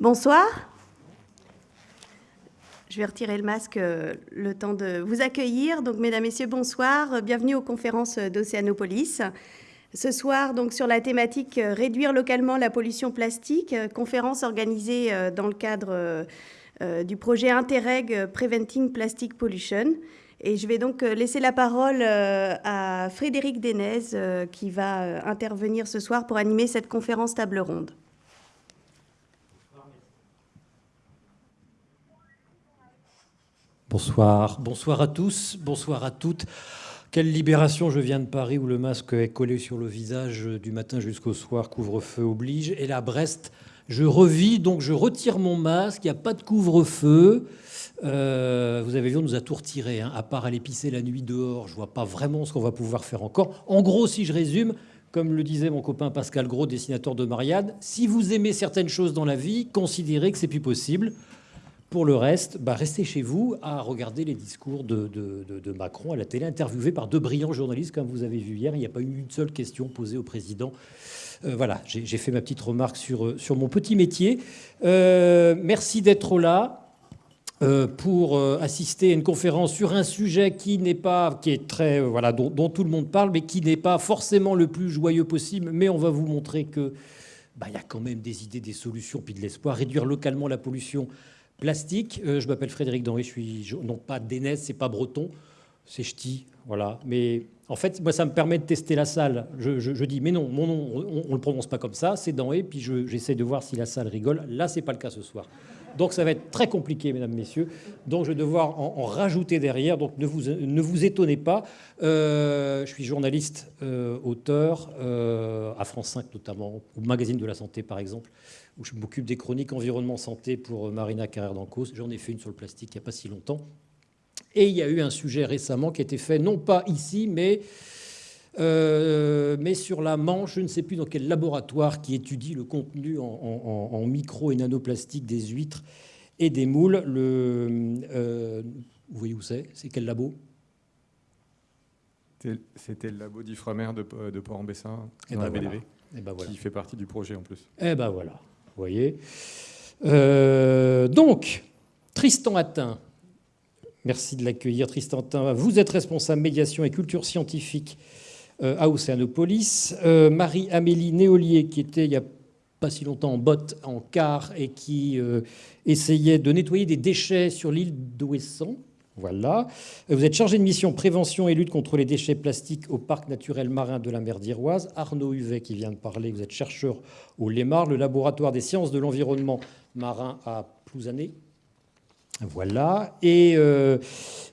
Bonsoir. Je vais retirer le masque euh, le temps de vous accueillir. Donc, mesdames, messieurs, bonsoir. Bienvenue aux conférences d'Océanopolis. Ce soir, sur la thématique euh, Réduire localement la pollution plastique, euh, conférence organisée dans le cadre du projet Interreg Preventing Plastic Pollution. Et je vais donc laisser la parole à Frédéric Denez qui va intervenir ce soir pour animer cette conférence table ronde. Bonsoir, bonsoir à tous, bonsoir à toutes. Quelle libération, je viens de Paris où le masque est collé sur le visage du matin jusqu'au soir, couvre-feu oblige. Et là, Brest, je revis, donc je retire mon masque, il n'y a pas de couvre-feu. Euh, vous avez vu, on nous a tout retiré, hein. à part aller pisser la nuit dehors, je vois pas vraiment ce qu'on va pouvoir faire encore. En gros, si je résume, comme le disait mon copain Pascal Gros, dessinateur de Mariade, si vous aimez certaines choses dans la vie, considérez que c'est plus possible. Pour le reste, bah, restez chez vous à regarder les discours de, Macron à la télé, interviewé par deux brillants journalistes, comme vous avez vu hier. Il n'y a pas eu une seule question posée au président. Euh, voilà, j'ai fait ma petite remarque sur, euh, sur mon petit métier. Euh, merci d'être là. pour assister à une conférence sur un sujet qui n'est pas, qui est très, voilà, dont, tout le monde parle, mais qui n'est pas forcément le plus joyeux possible. Mais on va vous montrer que, bah, il y a quand même des idées, des solutions, puis de l'espoir. Réduire localement la pollution, Plastique, euh, je m'appelle Frédéric Danry, je suis non pas d'Enez, c'est pas breton, c'est ch'ti, voilà. Mais en fait, moi, ça me permet de tester la salle. Je, dis, mais non, mon nom, on ne le prononce pas comme ça, c'est Danry, puis j'essaie de voir si la salle rigole. Là, c'est pas le cas ce soir. Donc ça va être très compliqué, mesdames, messieurs. Donc je vais devoir en, rajouter derrière. Donc ne vous, ne vous étonnez pas. Euh, je suis journaliste, euh, auteur, à France 5 notamment, au magazine de la santé par exemple où je m'occupe des chroniques environnement santé pour Marina Carrère d'Ancos. J'en ai fait une sur le plastique il n'y a pas si longtemps. Et il y a eu un sujet récemment qui a été fait, non pas ici, mais, euh, mais sur la Manche, je ne sais plus dans quel laboratoire qui étudie le contenu en, micro et nanoplastique des huîtres et des moules. Le, euh, vous voyez où c'est? C'est quel labo? C'était le labo d'Ifremer de, de Port-en-Bessin, eh dans ben eh ben qui fait partie du projet en plus. Eh ben voilà voyez. Euh, donc, Tristan Attin, merci de l'accueillir, Tristan Attin. Vous êtes responsable médiation et culture scientifique euh, à Océanopolis. Euh, Marie-Amélie Néolier, qui était il n'y a pas si longtemps en botte, en car, et qui essayait de nettoyer des déchets sur l'île d'Ouessant. Voilà. Vous êtes chargé de mission prévention et lutte contre les déchets plastiques au parc naturel marin de la mer d'Iroise. Arnaud Huvet qui vient de parler, vous êtes chercheur au LEMAR, le laboratoire des sciences de l'environnement marin à Plouzané. Voilà. Euh,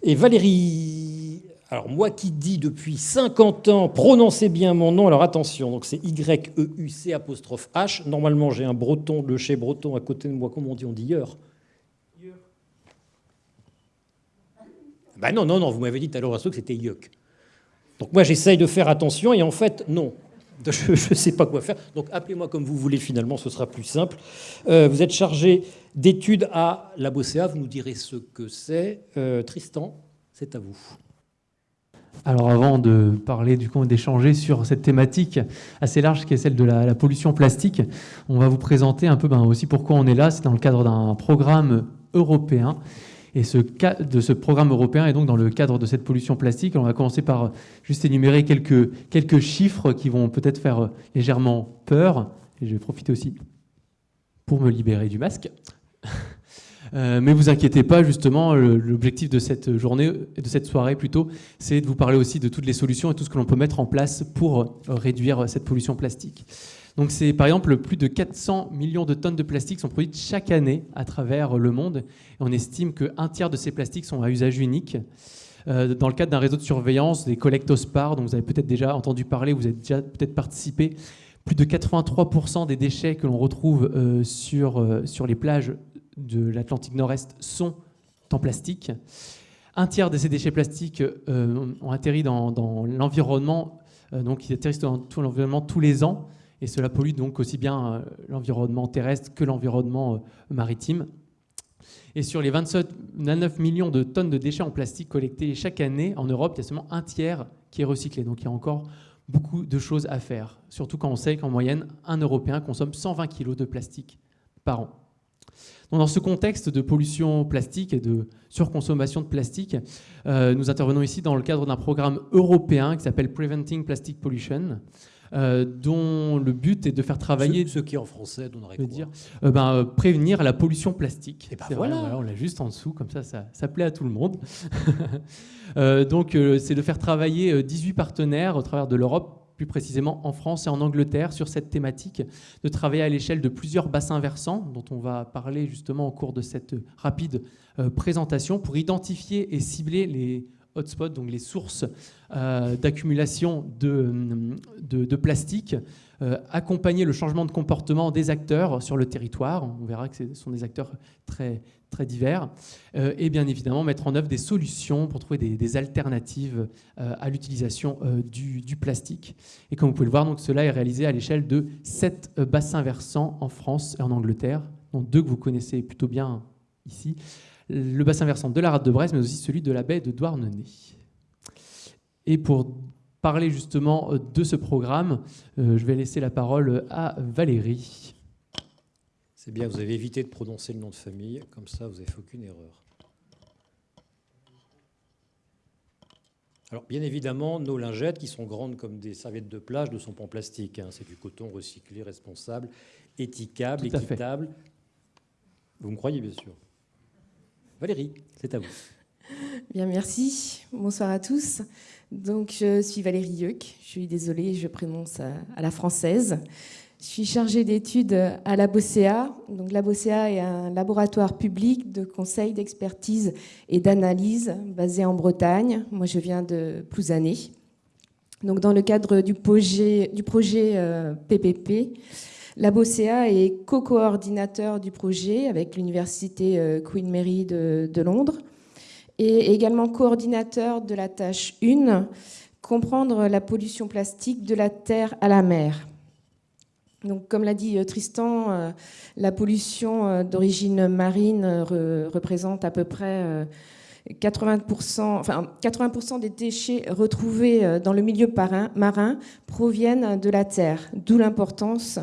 et, Valérie, alors moi qui dis depuis 50 ans, prononcez bien mon nom, alors attention, donc c'est Y-E-U-C apostrophe H. Normalement j'ai un breton, le chez breton à côté de moi, comment on dit On dit Yeur. Ben non, non, non, vous m'avez dit tout à l'heure que c'était yuck. Donc moi, j'essaye de faire attention et en fait, non. Je ne sais pas quoi faire. Donc appelez-moi comme vous voulez, finalement, ce sera plus simple. Euh, vous êtes chargé d'études à la BOCEA, vous nous direz ce que c'est. Euh, Tristan, c'est à vous. Alors avant de parler du coup d'échanger sur cette thématique assez large qui est celle de la, pollution plastique, on va vous présenter un peu ben, aussi pourquoi on est là. C'est dans le cadre d'un programme européen et ce, de ce programme européen, et donc dans le cadre de cette pollution plastique, on va commencer par juste énumérer quelques, quelques chiffres qui vont peut-être faire légèrement peur. Et je vais profiter aussi pour me libérer du masque. Euh, mais vous inquiétez pas, justement, l'objectif de cette journée, de cette soirée plutôt, c'est de vous parler aussi de toutes les solutions et tout ce que l'on peut mettre en place pour réduire cette pollution plastique. Donc c'est par exemple plus de 400 millions de tonnes de plastique sont produites chaque année à travers le monde. On estime qu'un tiers de ces plastiques sont à usage unique. Euh, dans le cadre d'un réseau de surveillance, des collectospars, dont vous avez peut-être déjà entendu parler, vous avez déjà peut-être participé, plus de 83% des déchets que l'on retrouve euh, euh, sur les plages de l'Atlantique Nord-Est sont en plastique. Un tiers de ces déchets plastiques ont atterri dans, l'environnement donc qui atterrissent dans tout l'environnement tous les ans, et cela pollue donc aussi bien l'environnement terrestre que l'environnement maritime. Et sur les 29 millions de tonnes de déchets en plastique collectés chaque année en Europe, il y a seulement un tiers qui est recyclé. Donc il y a encore beaucoup de choses à faire, surtout quand on sait qu'en moyenne, un Européen consomme 120 kg de plastique par an. Dans ce contexte de pollution plastique et de surconsommation de plastique, euh, nous intervenons ici dans le cadre d'un programme européen qui s'appelle Preventing Plastic Pollution, euh, dont le but est de faire travailler... Ce, qui en français donnerait quoi dire, euh, ben, euh, Prévenir la pollution plastique. Et ben voilà. on l'a juste en dessous, comme ça, ça, plaît à tout le monde. donc c'est de faire travailler 18 partenaires au travers de l'Europe plus précisément en France et en Angleterre, sur cette thématique, de travailler à l'échelle de plusieurs bassins versants, dont on va parler justement au cours de cette rapide présentation, pour identifier et cibler les hotspots, donc les sources euh, d'accumulation de, de, plastique, euh, accompagner le changement de comportement des acteurs sur le territoire. On verra que ce sont des acteurs très, très divers. Euh, et bien évidemment, mettre en œuvre des solutions pour trouver des, alternatives à l'utilisation du, du, plastique. Et comme vous pouvez le voir, donc, cela est réalisé à l'échelle de sept bassins versants en France et en Angleterre, dont deux que vous connaissez plutôt bien ici le bassin versant de la rade de Brest, mais aussi celui de la baie de Douarnenez. Et pour parler justement euh, de ce programme, euh, je vais laisser la parole à Valérie. C'est bien, vous avez évité de prononcer le nom de famille, comme ça vous n'avez fait aucune erreur. Alors, bien évidemment, nos lingettes, qui sont grandes comme des serviettes de plage, ne sont pas en plastique. Hein. C'est du coton recyclé, responsable, éthiquable, équitable. Vous me croyez, bien sûr. Valérie, c'est à vous. Bien, merci. Bonsoir à tous. Donc, je suis Valérie Yeuc. Je suis désolée, je prononce à la française. Je suis chargée d'études à la BOCEA. Donc, la BOCEA est un laboratoire public de conseil, d'expertise et d'analyse basé en Bretagne. Moi, je viens de Plouzané. Donc, dans le cadre du projet, du projet PPP, euh, est co-coordinateur du projet avec l'université euh, Queen Mary de, Londres et également coordinateur de la tâche 1, comprendre la pollution plastique de la terre à la mer. Comme l'a dit euh, Tristan, euh, la pollution d'origine marine représente à peu près 80%, enfin, 80 des déchets retrouvés euh, dans le milieu marin proviennent de la Terre, d'où l'importance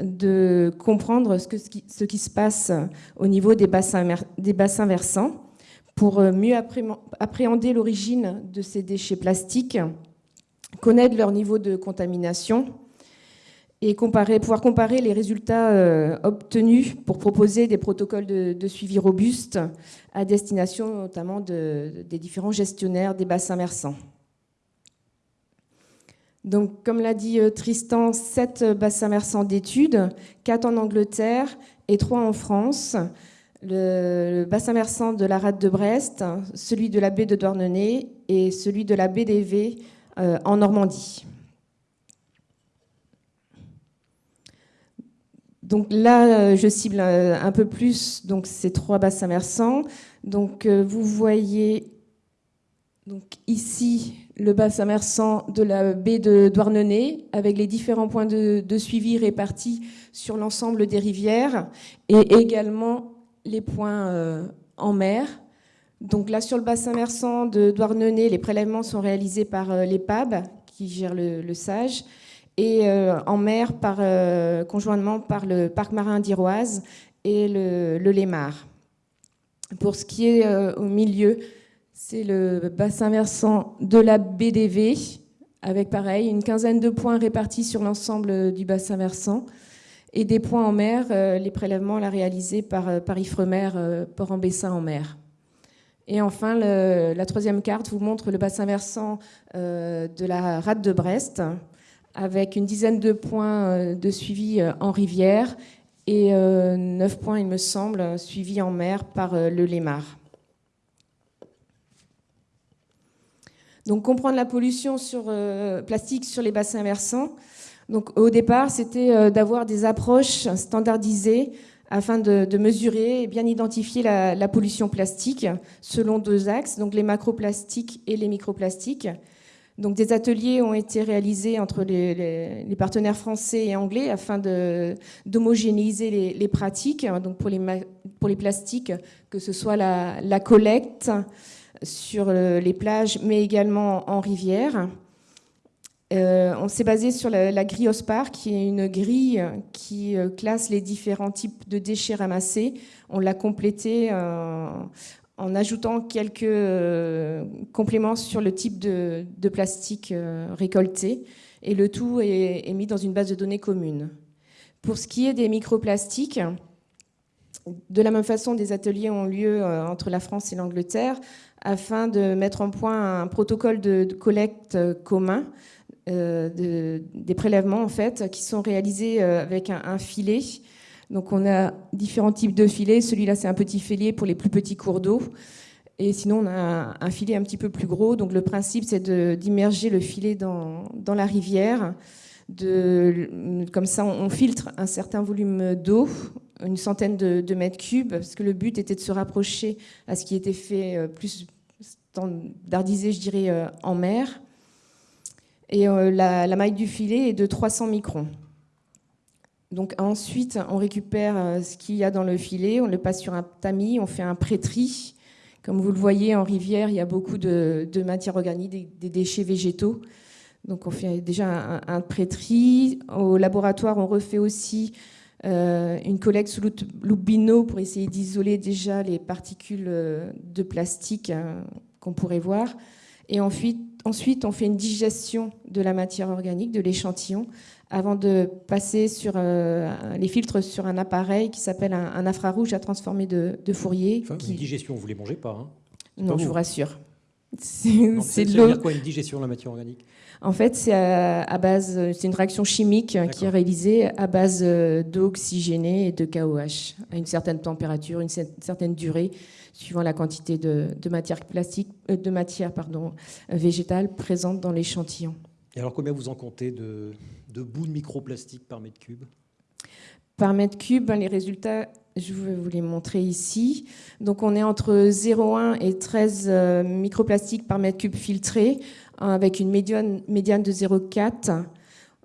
de comprendre ce, qui se passe au niveau des bassins, versants pour euh, mieux appréhender l'origine de ces déchets plastiques, connaître leur niveau de contamination et comparer, pouvoir comparer les résultats euh, obtenus pour proposer des protocoles de, suivi robustes à destination notamment des différents gestionnaires des bassins versants. Donc, comme l'a dit euh, Tristan, sept bassins versants d'études, quatre en Angleterre et trois en France. Le, bassin versant de la rade de Brest, celui de la baie de Douarnenez et celui de la baie d'Evey euh, en Normandie. Donc là, euh, je cible euh, un peu plus donc ces trois bassins versants. Donc euh, vous voyez donc ici le bassin versant de la baie de Douarnenez avec les différents points de, suivi répartis sur l'ensemble des rivières et également les points en mer. Donc là, sur le bassin versant de Douarnenez, les prélèvements sont réalisés par l'EPAB qui gère le SAGE et euh, en mer euh, conjointement par le parc marin d'Iroise et le, le, Lémar. Pour ce qui est euh, au milieu, c'est le bassin versant de la BDV, avec pareil une quinzaine de points répartis sur l'ensemble du bassin versant, et des points en mer, les prélèvements là, réalisés par, par Ifremer, Port-en-Bessin en mer. Et enfin, la troisième carte vous montre le bassin versant de la rade de Brest, avec une dizaine de points euh, de suivi euh, en rivière et euh, neuf points, il me semble, suivis en mer par le Lémar. Donc comprendre la pollution sur, plastique sur les bassins versants. Donc au départ, c'était d'avoir des approches standardisées afin de, mesurer et bien identifier la, pollution plastique selon deux axes, donc les macroplastiques et les microplastiques. Donc des ateliers ont été réalisés entre les, partenaires français et anglais afin d'homogénéiser les, pratiques. Donc pour les, pour les plastiques, que ce soit la, collecte sur les plages, mais également en rivière. Euh, on s'est basé sur la, grille OSPAR, qui est une grille qui euh, classe les différents types de déchets ramassés. On l'a complété euh, en ajoutant quelques compléments sur le type de, plastique récolté. Et le tout est, mis dans une base de données commune. Pour ce qui est des microplastiques, de la même façon, des ateliers ont lieu entre la France et l'Angleterre afin de mettre en point un protocole de collecte commun euh, des prélèvements en fait, qui sont réalisés euh, avec un, filet. Donc on a différents types de filets. Celui-là, c'est un petit filet pour les plus petits cours d'eau. Et sinon, on a un, filet un petit peu plus gros. Donc le principe, c'est d'immerger le filet dans, la rivière. Comme ça, on, filtre un certain volume d'eau, une centaine de, mètres cubes, parce que le but était de se rapprocher à ce qui était fait euh, plus standardisé, je dirais, en mer. Et euh, la, maille du filet est de 300 microns. Donc ensuite, on récupère euh, ce qu'il y a dans le filet, on le passe sur un tamis, on fait un pré-tri. Comme vous le voyez, en rivière, il y a beaucoup de, matières organiques, des, déchets végétaux. Donc on fait déjà un, pré-tri. Au laboratoire, on refait aussi euh, une collecte sous loupe pour essayer d'isoler déjà les particules de plastique hein, qu'on pourrait voir. Et ensuite, ensuite, on fait une digestion de la matière organique, de l'échantillon, avant de passer sur euh, les filtres sur un appareil qui s'appelle un, infrarouge à transformer de, Fourier. Enfin, Une digestion, vous ne les mangez pas hein? Non, je vous rassure. C'est de l'eau. quoi une digestion de la matière organique? En fait, c'est à, base, c'est une réaction chimique qui est réalisée à base euh, d'eau oxygénée et de KOH à une certaine température, une certaine durée suivant la quantité de, matière plastique, euh, de matière pardon, végétale présente dans l'échantillon. Et alors combien vous en comptez de, bouts de microplastique par mètre cube Par mètre cube, ben, les résultats, je vais vous les montrer ici. Donc on est entre 0,1 et 13 euh, microplastiques par mètre cube filtré, avec une médiane, médiane de 0,4.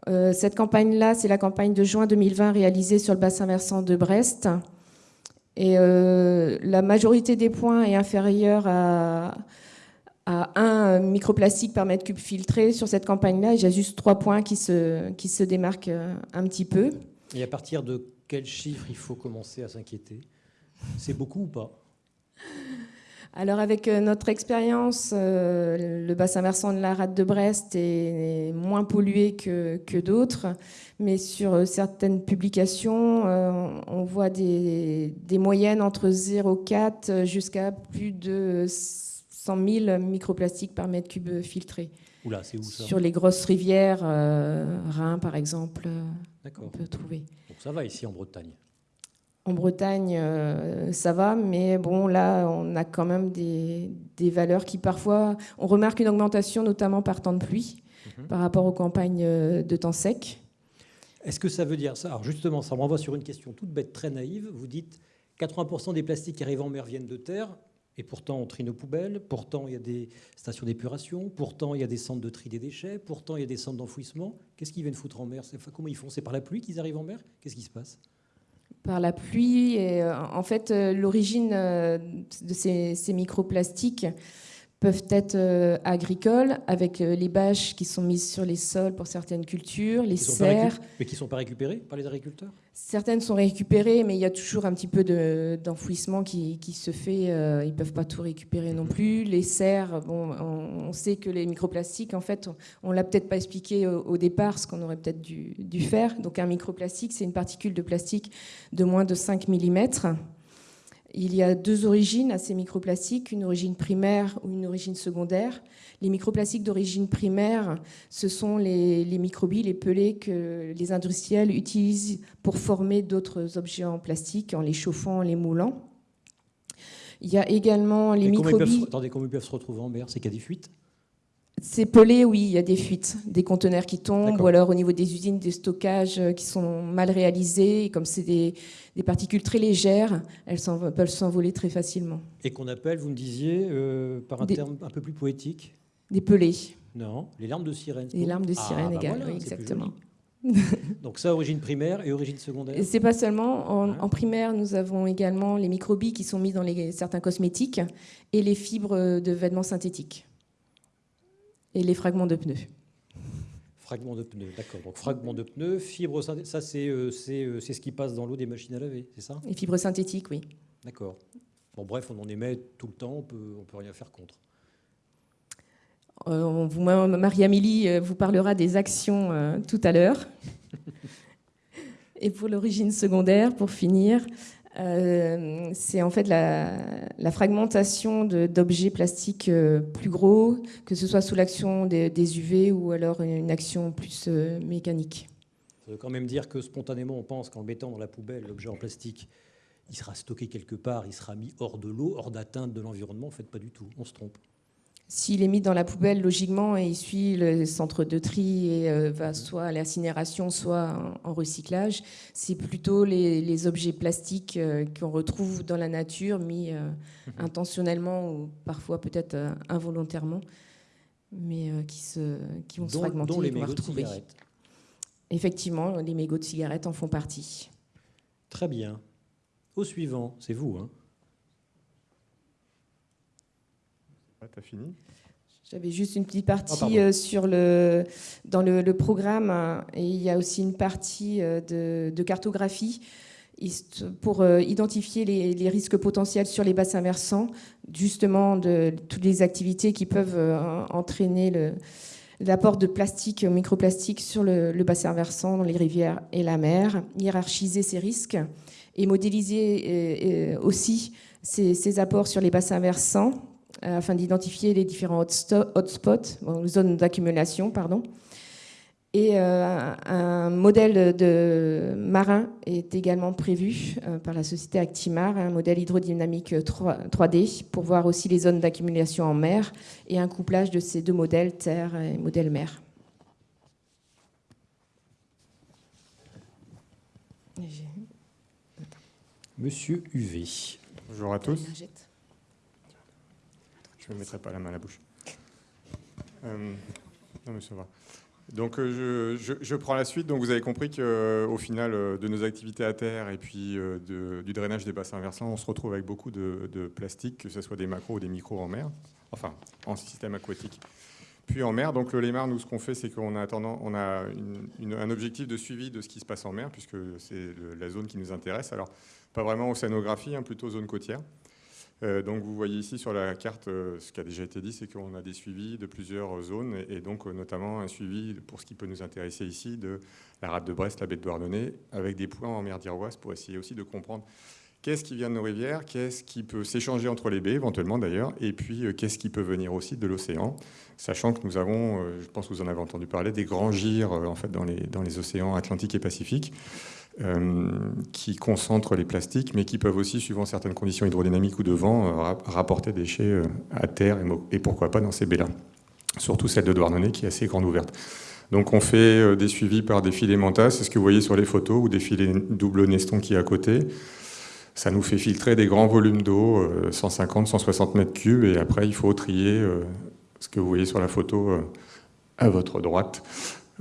Euh, cette campagne-là, c'est la campagne de juin 2020 réalisée sur le bassin versant de Brest. Et euh, la majorité des points est inférieure à, à 1 microplastique par mètre cube filtré sur cette campagne-là. J'ai juste trois points qui se, qui se démarquent euh, un petit peu. Et à partir de quel chiffre il faut commencer à s'inquiéter? C'est beaucoup ou pas? Alors avec euh, notre expérience, le bassin versant de la rade de Brest est moins pollué que, que d'autres. Mais sur euh, certaines publications, euh, on voit des, moyennes entre 0,4 jusqu'à plus de 100 000 microplastiques par mètre cube filtré. Oula, c'est où ça Sur les grosses rivières, euh, Rhin par exemple, on peut trouver. Donc ça va ici en Bretagne en Bretagne, ça va, mais bon, là, on a quand même des, valeurs qui parfois, on remarque une augmentation, notamment par temps de pluie, mhm. par rapport aux campagnes de temps sec. Est-ce que ça veut dire ça? Alors justement, ça me renvoie sur une question toute bête, très naïve. Vous dites 80% des plastiques qui arrivent en mer viennent de terre, et pourtant on trie nos poubelles, pourtant il y a des stations d'épuration, pourtant il y a des centres de tri des déchets, pourtant il y a des centres d'enfouissement. Qu'est-ce qu'ils viennent foutre en mer? Comment ils font? C'est par la pluie qu'ils arrivent en mer? Qu'est-ce qui se passe? Par la pluie. Et euh, en fait, euh, l'origine euh, de ces, ces microplastiques, peuvent être euh, agricoles, avec euh, les bâches qui sont mises sur les sols pour certaines cultures, les serres. Mais qui ne sont pas récupérées par les agriculteurs? Certaines sont récupérées, mais il y a toujours un petit peu d'enfouissement qui, qui, se fait. Euh, ils ne peuvent pas tout récupérer non plus. Les serres, bon, on, sait que les microplastiques, en fait, on ne l'a peut-être pas expliqué au, départ, ce qu'on aurait peut-être dû, dû, faire. Donc un microplastique, c'est une particule de plastique de moins de 5 mm il y a deux origines à ces microplastiques, une origine primaire ou une origine secondaire. Les microplastiques d'origine primaire, ce sont les, microbilles, les pelés que les industriels utilisent pour former d'autres objets en plastique en les chauffant, en les moulant. Il y a également les microbilles... attendez, comment ils peuvent se retrouver en mer C'est qu'il y a des fuites c'est pelé, oui, il y a des fuites, des conteneurs qui tombent, ou alors au niveau des usines, des stockages qui sont mal réalisés. Et comme c'est des, particules très légères, elles peuvent s'envoler très facilement. Et qu'on appelle, vous me disiez, euh, par un terme un peu plus poétique Des pelés. Non, les larmes de sirène. Les larmes de ah, sirène bah également, oui, exactement. Donc ça, origine primaire et origine secondaire C'est pas seulement. En, primaire, nous avons également les microbilles qui sont mis dans les, certains cosmétiques et les fibres de vêtements synthétiques. Et les fragments de pneus. Fragments de pneus, d'accord. Donc fragments de pneus, fibres synthétiques, ça euh, euh, c'est ce qui passe dans l'eau des machines à laver, c'est ça? Les fibres synthétiques, oui. D'accord. Bon bref, on en émet tout le temps, on peut, on peut rien faire contre. Euh, Marie-Amélie euh, vous parlera des actions euh, tout à l'heure. Et pour l'origine secondaire, pour finir, c'est en fait la, fragmentation d'objets plastiques plus gros, que ce soit sous l'action des, UV ou alors une action plus mécanique. Ça veut quand même dire que spontanément, on pense qu'en le mettant dans la poubelle, l'objet en plastique, il sera stocké quelque part, il sera mis hors de l'eau, hors d'atteinte de l'environnement. En fait, pas du tout. On se trompe. S'il est mis dans la poubelle, logiquement, il suit le centre de tri et euh, va soit à l'incinération, soit en, recyclage. C'est plutôt les, objets plastiques euh, qu'on retrouve dans la nature, mis euh, mhm. intentionnellement ou parfois peut-être involontairement, mais qui, se, qui vont se fragmenter dont les de cigarettes. Effectivement, les mégots de cigarettes en font partie. Très bien. Au suivant, c'est vous. Hein fini. J'avais juste une petite partie ah, euh, sur le, dans le, programme hein, et il y a aussi une partie euh, de, cartographie pour euh, identifier les, risques potentiels sur les bassins versants, justement de toutes les activités qui peuvent entraîner l'apport de plastique, microplastique sur le, bassin versant, dans les rivières et la mer, hiérarchiser ces risques et modéliser aussi ces apports sur les bassins versants afin d'identifier les différents hotspots, zones d'accumulation, pardon. Et euh, un modèle de marin est également prévu euh, par la société Actimar, un modèle hydrodynamique 3, d pour voir aussi les zones d'accumulation en mer et un couplage de ces deux modèles, terre et modèle mer. Monsieur UV. Bonjour à tous. Je ne mettrai pas la main à la bouche. Euh, non, mais. Donc euh, je, prends la suite. Donc vous avez compris qu'au euh, final de nos activités à terre et puis du drainage des bassins versants, on se retrouve avec beaucoup de, plastique, que ce soit des macros ou des micros en mer, enfin en système aquatique. Puis en mer, donc le LEMAR, nous ce qu'on fait, c'est qu'on a, on a un objectif de suivi de ce qui se passe en mer, puisque c'est la zone qui nous intéresse. Alors pas vraiment océanographie, hein, plutôt zone côtière. Euh, donc vous voyez ici sur la carte, euh, ce qui a déjà été dit, c'est qu'on a des suivis de plusieurs zones, et, donc euh, notamment un suivi pour ce qui peut nous intéresser ici de la rade de Brest, la baie de Douarnenez, avec des points en mer d'Iroise pour essayer aussi de comprendre qu'est-ce qui vient de nos rivières, qu'est-ce qui peut s'échanger entre les baies éventuellement d'ailleurs, et puis qu'est-ce qui peut venir aussi de l'océan, sachant que nous avons, je pense que vous en avez entendu parler, des grands gires en fait dans les, dans les océans Atlantique et Pacifique. Euh, qui concentrent les plastiques, mais qui peuvent aussi, suivant certaines conditions hydrodynamiques ou de vent, euh, rapporter des déchets euh, à terre et, pourquoi pas dans ces baies-là. Surtout celle de Douarnenez qui est assez grande ouverte. Donc on fait des suivis par des filets mentas, c'est ce que vous voyez sur les photos, ou des filets double neston qui est à côté. Ça nous fait filtrer des grands volumes d'eau, 150, 160 mètres cubes, et après il faut trier ce que vous voyez sur la photo à votre droite,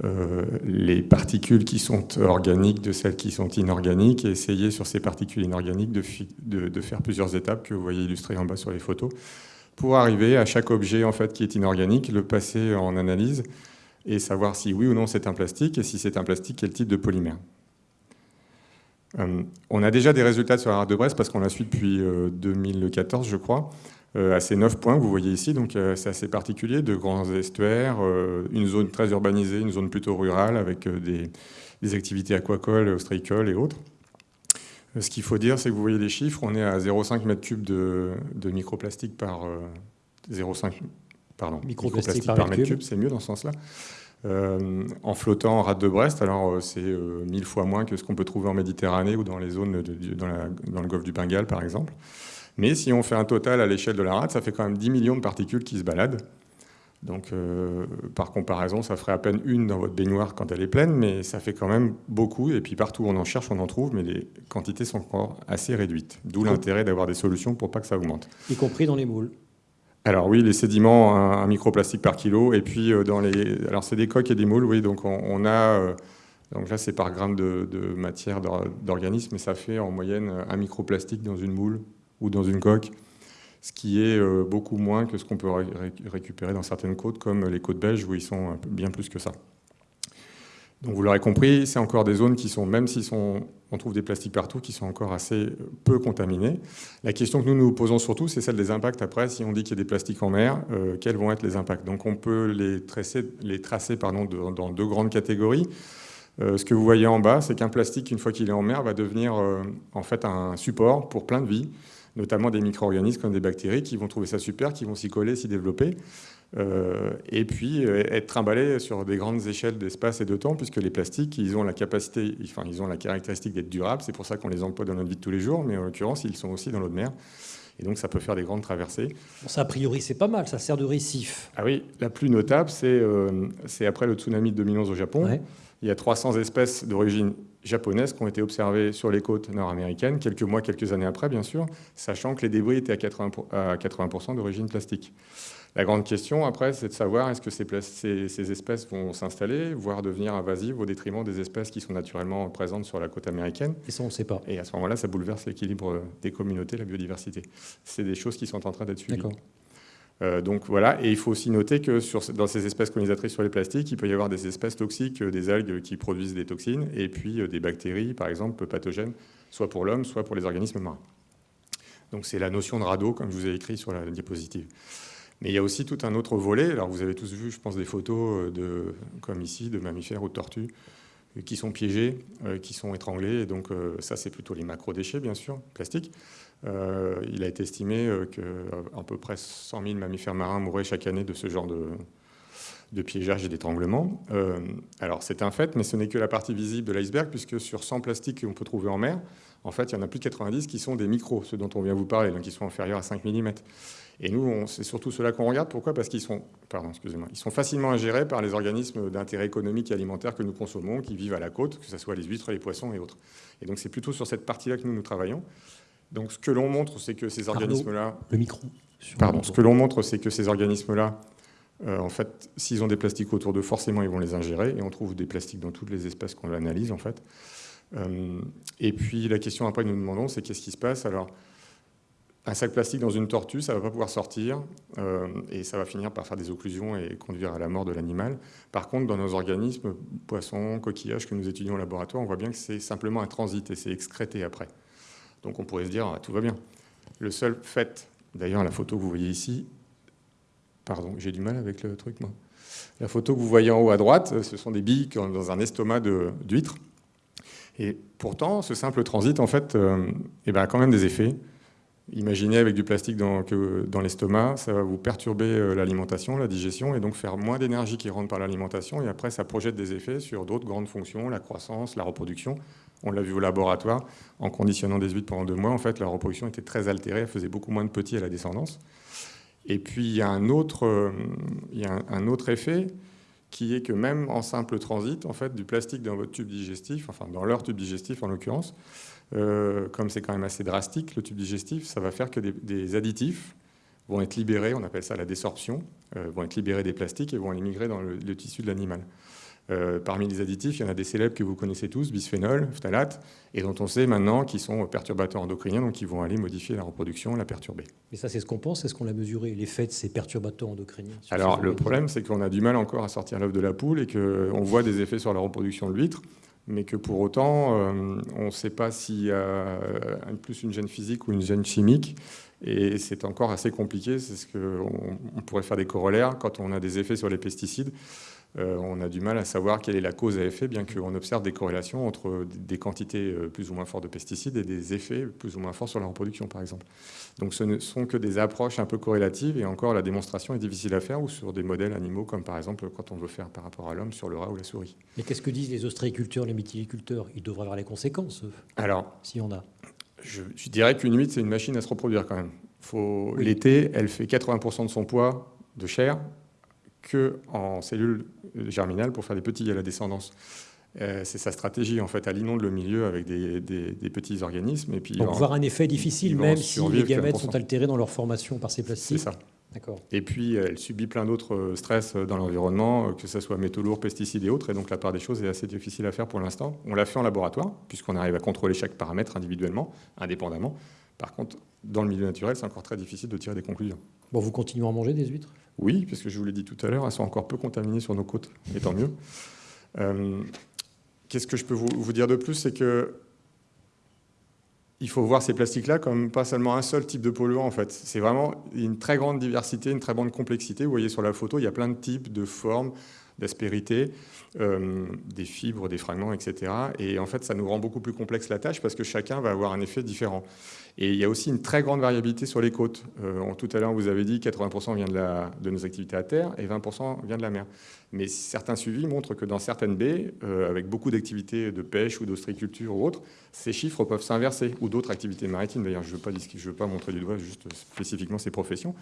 euh, les particules qui sont organiques de celles qui sont inorganiques et essayer sur ces particules inorganiques de, faire plusieurs étapes que vous voyez illustrées en bas sur les photos pour arriver à chaque objet en fait qui est inorganique, le passer en analyse et savoir si oui ou non c'est un plastique et si c'est un plastique, quel type de polymère. Euh, on a déjà des résultats sur la rade de Brest parce qu'on la suit depuis 2014 euh, je crois. Euh, à ces neuf points que vous voyez ici. Donc euh, c'est assez particulier, de grands estuaires, euh, une zone très urbanisée, une zone plutôt rurale avec des, activités aquacoles, ostréicoles et autres. Ce qu'il faut dire, c'est que vous voyez les chiffres, on est à 0,5 m3 de, de microplastique par 0,5 pardon, microplastique, par, mètre cube, c'est mieux dans ce sens-là. en flottant en rade de Brest, alors c'est mille fois moins que ce qu'on peut trouver en Méditerranée ou dans les zones dans, dans, le golfe du Bengale, par exemple. Mais si on fait un total à l'échelle de la rade, ça fait quand même 10 millions de particules qui se baladent. Donc, euh, par comparaison, ça ferait à peine une dans votre baignoire quand elle est pleine, mais ça fait quand même beaucoup. Et puis partout où on en cherche, on en trouve, mais les quantités sont encore assez réduites. D'où l'intérêt d'avoir des solutions pour pas que ça augmente. Y compris dans les moules Alors oui, les sédiments, un, microplastique par kilo. Et puis, dans les... Alors c'est des coques et des moules, oui. Donc on, a... donc là, c'est par gramme de, matière d'organisme, mais ça fait en moyenne un microplastique dans une moule ou dans une coque, ce qui est beaucoup moins que ce qu'on peut récupérer dans certaines côtes, comme les côtes belges, où ils sont bien plus que ça. Donc vous l'aurez compris, c'est encore des zones qui sont, même si on trouve des plastiques partout, qui sont encore assez peu contaminés. La question que nous nous posons surtout, c'est celle des impacts après. Si on dit qu'il y a des plastiques en mer, euh, quels vont être les impacts? Donc on peut les tracer, les tracer pardon, dans deux grandes catégories. Euh, ce que vous voyez en bas, c'est qu'un plastique, une fois qu'il est en mer, va devenir euh, en fait un support pour plein de vies, notamment des micro-organismes comme des bactéries qui vont trouver ça super, qui vont s'y coller, s'y développer. Euh, et puis euh, être trimballé sur des grandes échelles d'espace et de temps, puisque les plastiques, ils ont la capacité, enfin, ils ont la caractéristique d'être durables. C'est pour ça qu'on les emploie dans notre vie de tous les jours, mais en l'occurrence, ils sont aussi dans l'eau de mer. Et donc, ça peut faire des grandes traversées. ça, a priori, c'est pas mal. Ça sert de récif. Ah oui, la plus notable, c'est euh, après le tsunami de 2011 au Japon. Il y a 300 espèces d'origine japonaise qui ont été observées sur les côtes nord-américaines, quelques mois, quelques années après, bien sûr, sachant que les débris étaient à 80%, à 80 d'origine plastique. La grande question, après, c'est de savoir est-ce que ces, espèces vont s'installer, voire devenir invasives au détriment des espèces qui sont naturellement présentes sur la côte américaine. Et ça, on ne sait pas. Et à ce moment-là, ça bouleverse l'équilibre des communautés, la biodiversité. C'est des choses qui sont en train d'être suivies. Euh, donc voilà, et il faut aussi noter que dans ces espèces colonisatrices sur les plastiques, il peut y avoir des espèces toxiques, euh, des algues qui produisent des toxines, et puis euh, des bactéries, par exemple, pathogènes, soit pour l'homme, soit pour les organismes marins. Donc c'est la notion de radeau, comme je vous ai écrit sur la diapositive. Mais il y a aussi tout un autre volet. Alors vous avez tous vu, je pense, des photos, de, comme ici, de mammifères ou de tortues qui sont piégés, qui sont étranglés. Et donc ça, c'est plutôt les macro-déchets, bien sûr, plastiques. Euh, il a été estimé euh, qu'à peu près 100 000 mammifères marins mouraient chaque année de ce genre de, de piégeage et d'étranglement. Euh, alors c'est un fait, mais ce n'est que la partie visible de l'iceberg, puisque sur 100 plastiques qu'on peut trouver en mer, en fait, il y en a plus de 90 qui sont des micros, ceux dont on vient vous parler, donc qui sont inférieurs à 5 mm. Et nous, c'est surtout cela qu'on regarde. Pourquoi? Parce qu'ils sont, pardon, excusez-moi, ils sont facilement ingérés par les organismes d'intérêt économique et alimentaire que nous consommons, qui vivent à la côte, que ce soit les huîtres, les poissons et autres. Et donc c'est plutôt sur cette partie-là que nous nous travaillons. Donc ce que l'on montre, c'est que ces organismes-là... Le micro. Pardon. Ce que l'on montre, c'est que ces organismes-là, euh, en fait, s'ils ont des plastiques autour d'eux, forcément, ils vont les ingérer. Et on trouve des plastiques dans toutes les espèces qu'on analyse, en fait. Euh, et puis la question après que nous demandons, c'est qu'est-ce qui se passe? Alors, un sac plastique dans une tortue, ça ne va pas pouvoir sortir euh, et ça va finir par faire des occlusions et conduire à la mort de l'animal. Par contre, dans nos organismes, poissons, coquillages que nous étudions au laboratoire, on voit bien que c'est simplement un transit et c'est excrété après. Donc on pourrait se dire, ah, tout va bien. Le seul fait, d'ailleurs la photo que vous voyez ici, pardon, j'ai du mal avec le truc moi. La photo que vous voyez en haut à droite, ce sont des billes dans un estomac d'huître. Et pourtant, ce simple transit, en fait, euh, eh ben, a quand même des effets. Imaginez avec du plastique dans, l'estomac, ça va vous perturber euh, l'alimentation, la digestion, et donc faire moins d'énergie qui rentre par l'alimentation, et après ça projette des effets sur d'autres grandes fonctions, la croissance, la reproduction. On l'a vu au laboratoire, en conditionnant des huîtres pendant deux mois, en fait, la reproduction était très altérée, elle faisait beaucoup moins de petits à la descendance. Et puis, il y a un autre, euh, il y a un autre effet, qui est que même en simple transit, en fait, du plastique dans votre tube digestif, enfin dans leur tube digestif en l'occurrence, euh, comme c'est quand même assez drastique, le tube digestif, ça va faire que des, additifs vont être libérés, on appelle ça la désorption, euh, vont être libérés des plastiques et vont aller migrer dans le tissu de l'animal. Euh, parmi les additifs, il y en a des célèbres que vous connaissez tous, bisphénol, phtalate, et dont on sait maintenant qu'ils sont perturbateurs endocriniens, donc ils vont aller modifier la reproduction, la perturber. Mais ça, c'est ce qu'on pense, c'est ce qu'on l'a mesuré, l'effet de ces perturbateurs endocriniens Alors, le problème, c'est qu'on a du mal encore à sortir l'œuf de la poule et qu'on voit des effets sur la reproduction de l'huître, mais que pour autant, euh, on ne sait pas s'il y a plus une gène physique ou une gène chimique. Et c'est encore assez compliqué, c'est ce qu'on on pourrait faire des corollaires quand on a des effets sur les pesticides. Euh, on a du mal à savoir quelle est la cause à effet, bien qu'on observe des corrélations entre des quantités euh, plus ou moins fortes de pesticides et des effets plus ou moins forts sur la reproduction, par exemple. Donc ce ne sont que des approches un peu corrélatives, et encore la démonstration est difficile à faire, ou sur des modèles animaux, comme par exemple quand on veut faire par rapport à l'homme sur le rat ou la souris. Mais qu'est-ce que disent les ostréiculteurs, les mytiliculteurs Ils devraient avoir les conséquences, Alors, si on a. Je, dirais qu'une huître, c'est une machine à se reproduire quand même. L'été, elle fait 80% de son poids de chair, qu'en cellules germinales pour faire des petits à la descendance. Euh, c'est sa stratégie, en fait. Elle inonde le milieu avec des, petits organismes. Et puis, Donc, voir un effet difficile, même si les gamètes sont altérés dans leur formation par ces plastiques. C'est ça. Et puis, elle subit plein d'autres stress dans l'environnement, que ce soit métaux lourds, pesticides et autres. Et donc, la part des choses est assez difficile à faire pour l'instant. On l'a fait en laboratoire, puisqu'on arrive à contrôler chaque paramètre individuellement, indépendamment. Par contre, dans le milieu naturel, c'est encore très difficile de tirer des conclusions. Bon, vous continuez à manger des huîtres? Oui, parce que je vous l'ai dit tout à l'heure, elles sont encore peu contaminées sur nos côtes, et tant mieux. Euh, qu'est-ce que je peux vous, dire de plus C'est que il faut voir ces plastiques-là comme pas seulement un seul type de polluant en fait. C'est vraiment une très grande diversité, une très grande complexité. Vous voyez sur la photo, il y a plein de types, de formes, d'aspérité, euh, des fibres, des fragments, etc. Et en fait, ça nous rend beaucoup plus complexe la tâche parce que chacun va avoir un effet différent. Et il y a aussi une très grande variabilité sur les côtes. Euh, tout à l'heure, vous avez dit 80% vient de, nos activités à terre et 20% vient de la mer. Mais certains suivis montrent que dans certaines baies, euh, avec beaucoup d'activités de pêche ou d'ostriculture ou autres, ces chiffres peuvent s'inverser, ou d'autres activités maritimes. D'ailleurs, je ne veux, veux, pas montrer du doigt juste spécifiquement ces professions.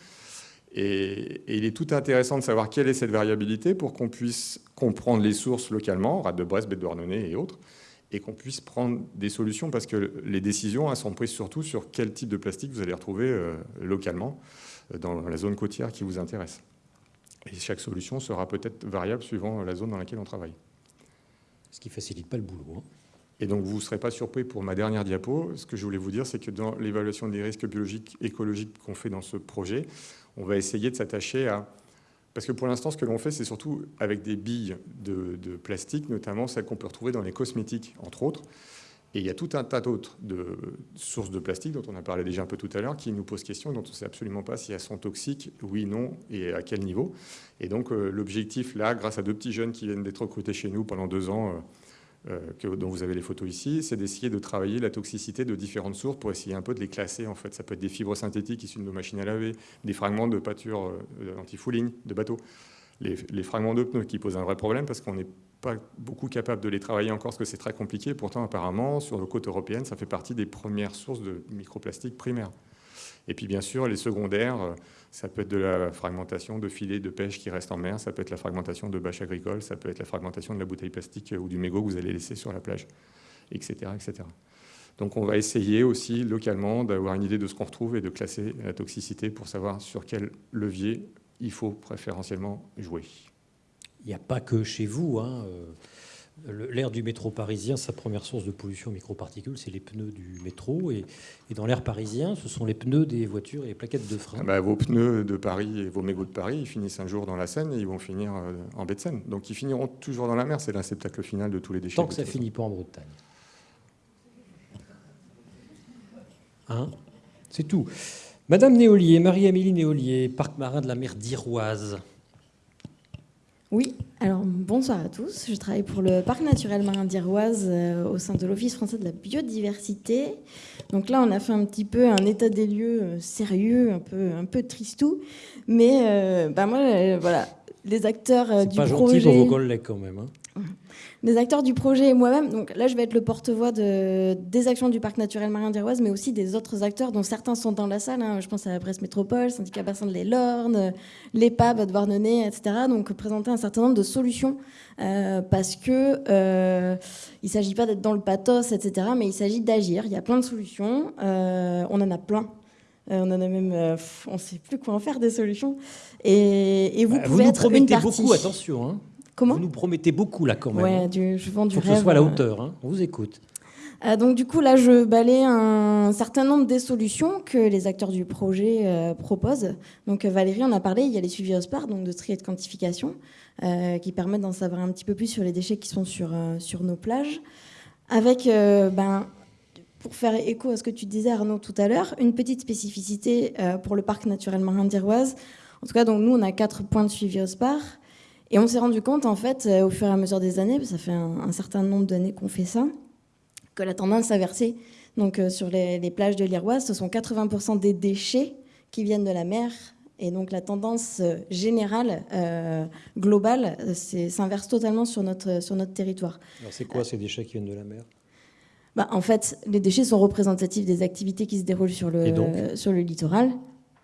Et, et, il est tout intéressant de savoir quelle est cette variabilité pour qu'on puisse comprendre les sources localement, rade de Brest, baie de Douarnenez et autres, et qu'on puisse prendre des solutions parce que les décisions elles sont prises surtout sur quel type de plastique vous allez retrouver euh, localement euh, dans la zone côtière qui vous intéresse. Et chaque solution sera peut-être variable suivant la zone dans laquelle on travaille. Ce qui ne facilite pas le boulot. Hein. Et donc vous ne serez pas surpris pour ma dernière diapo. Ce que je voulais vous dire, c'est que dans l'évaluation des risques biologiques, écologiques qu'on fait dans ce projet, on va essayer de s'attacher à parce que pour l'instant, ce que l'on fait, c'est surtout avec des billes de, plastique, notamment celles qu'on peut retrouver dans les cosmétiques, entre autres. Et il y a tout un tas d'autres sources de plastique dont on a parlé déjà un peu tout à l'heure, qui nous posent question, dont on ne sait absolument pas si elles sont toxiques, oui, non, et à quel niveau. Et donc euh, l'objectif là, grâce à deux petits jeunes qui viennent d'être recrutés chez nous pendant deux ans, euh, que, dont vous avez les photos ici, c'est d'essayer de travailler la toxicité de différentes sources pour essayer un peu de les classer. En fait, ça peut être des fibres synthétiques issues de nos machines à laver, des fragments de pâture euh, anti-fouling de bateaux, les, fragments de pneus qui posent un vrai problème parce qu'on n'est pas beaucoup capable de les travailler encore parce que c'est très compliqué. Pourtant, apparemment, sur nos côtes européennes, ça fait partie des premières sources de microplastiques primaires. Et puis, bien sûr, les secondaires, euh, ça peut être de la fragmentation de filets de pêche qui restent en mer, ça peut être la fragmentation de bâches agricoles, ça peut être la fragmentation de la bouteille plastique ou du mégot que vous allez laisser sur la plage, etc. etc. Donc on va essayer aussi localement d'avoir une idée de ce qu'on retrouve et de classer la toxicité pour savoir sur quel levier il faut préférentiellement jouer. Il n'y a pas que chez vous. Hein. L'air du métro parisien, sa première source de pollution microparticules, c'est les pneus du métro. Et, dans l'air parisien, ce sont les pneus des voitures et les plaquettes de frein. Ah bah, vos pneus de Paris et vos mégots de Paris, ils finissent un jour dans la Seine et ils vont finir euh, en baie de Seine. Donc ils finiront toujours dans la mer. C'est l'inceptacle final de tous les déchets. Tant que ça finit pas en Bretagne. Hein? C'est tout. Madame Néolier, Marie-Amélie Néolier, parc marin de la mer d'Iroise. Oui, alors bonsoir à tous. Je travaille pour le parc naturel marin d'Iroise euh, au sein de l'Office français de la biodiversité. Donc là, on a fait un petit peu un état des lieux euh, sérieux, un peu, un peu tristou. Mais euh, bah moi, voilà, les acteurs du pas projet. gentil pour vos collègues quand même. Hein des acteurs du projet et moi-même. Donc là, je vais être le porte-voix de, des actions du parc naturel marin d'Iroise, mais aussi des autres acteurs dont certains sont dans la salle. Hein. Je pense à la Brest Métropole, Syndicat Bassin de l'Elorne, l'EPAB de Douarnenez, etc. Donc présenter un certain nombre de solutions euh, parce que euh, il s'agit pas d'être dans le pathos, etc. Mais il s'agit d'agir. Il y a plein de solutions. Euh, on en a plein. Euh, on en a même, on ne sait plus quoi en faire des solutions. Et, et vous bah, pouvez vous être une partie. beaucoup, attention. Hein. Comment Vous nous promettez beaucoup là quand même. Ouais, du, je vends du Faut rêve. que ce soit à la hauteur. Hein. On vous écoute. Euh, donc du coup, là, je balaye un certain nombre des solutions que les acteurs du projet euh, proposent. Donc Valérie en a parlé, il y a les suivis OSPAR, donc de tri et de quantification, euh, qui permettent d'en savoir un petit peu plus sur les déchets qui sont sur, sur nos plages. Avec, ben, pour faire écho à ce que tu disais Arnaud tout à l'heure, une petite spécificité pour le parc naturel marin d'Iroise. En tout cas, donc nous, on a quatre points de suivi OSPAR. Et on s'est rendu compte, en fait, au fur et à mesure des années, ça fait un certain nombre d'années qu'on fait ça, que la tendance inversée. Donc euh, sur les, plages de l'Iroise, ce sont 80% des déchets qui viennent de la mer. Et donc la tendance euh, générale, euh, globale, s'inverse totalement sur notre, sur notre territoire. Alors c'est quoi ces déchets qui viennent de la mer? Bah, En fait, les déchets sont représentatifs des activités qui se déroulent sur le, sur le littoral.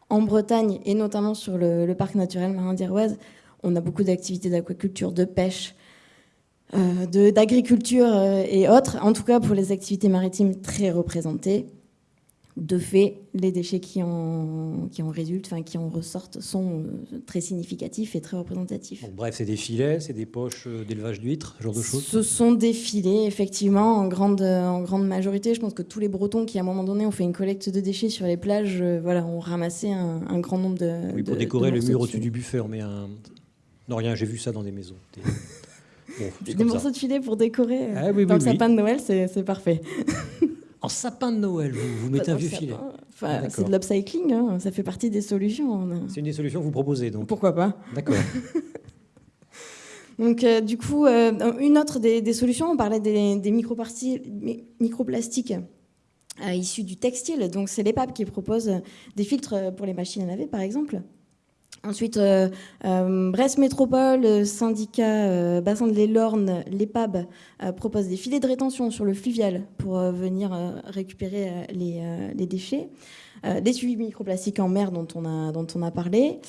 En Bretagne, et notamment sur le, le parc naturel marin d'Iroise, on a beaucoup d'activités d'aquaculture, de pêche, euh, d'agriculture euh, et autres, en tout cas pour les activités maritimes très représentées. de fait, les déchets qui en, qui en résultent, enfin, qui en ressortent, sont euh, très significatifs et très représentatifs. bref, c'est des filets, c'est des poches d'élevage d'huîtres, ce genre de choses Ce sont des filets, effectivement, en grande, en grande majorité. Je pense que tous les Bretons qui, à un moment donné, ont fait une collecte de déchets sur les plages, voilà, ont ramassé un, grand nombre de. Oui, pour décorer le mur au-dessus du buffet, on met un. Non, rien, j'ai vu ça dans des maisons. Des, des morceaux de filet pour décorer ah dans le sapin de Noël, c'est parfait. En sapin de Noël, vous, vous mettez un vieux filet. Enfin, c'est de l'upcycling, hein. ça fait partie des solutions. C'est une des solutions que vous proposez, donc Pourquoi pas D'accord. donc, euh, du coup, euh, une autre des, solutions, on parlait des, des microplastiques euh, issus du textile. Donc, c'est l'EPAP qui propose des filtres pour les machines à laver, par exemple. Ensuite, euh, euh, Brest Métropole, syndicat euh, bassin de l'Elorne, l'EPAB, propose des filets de rétention sur le fluvial pour venir récupérer les, déchets. Euh, des suivis microplastiques en mer dont on a, dont on a parlé.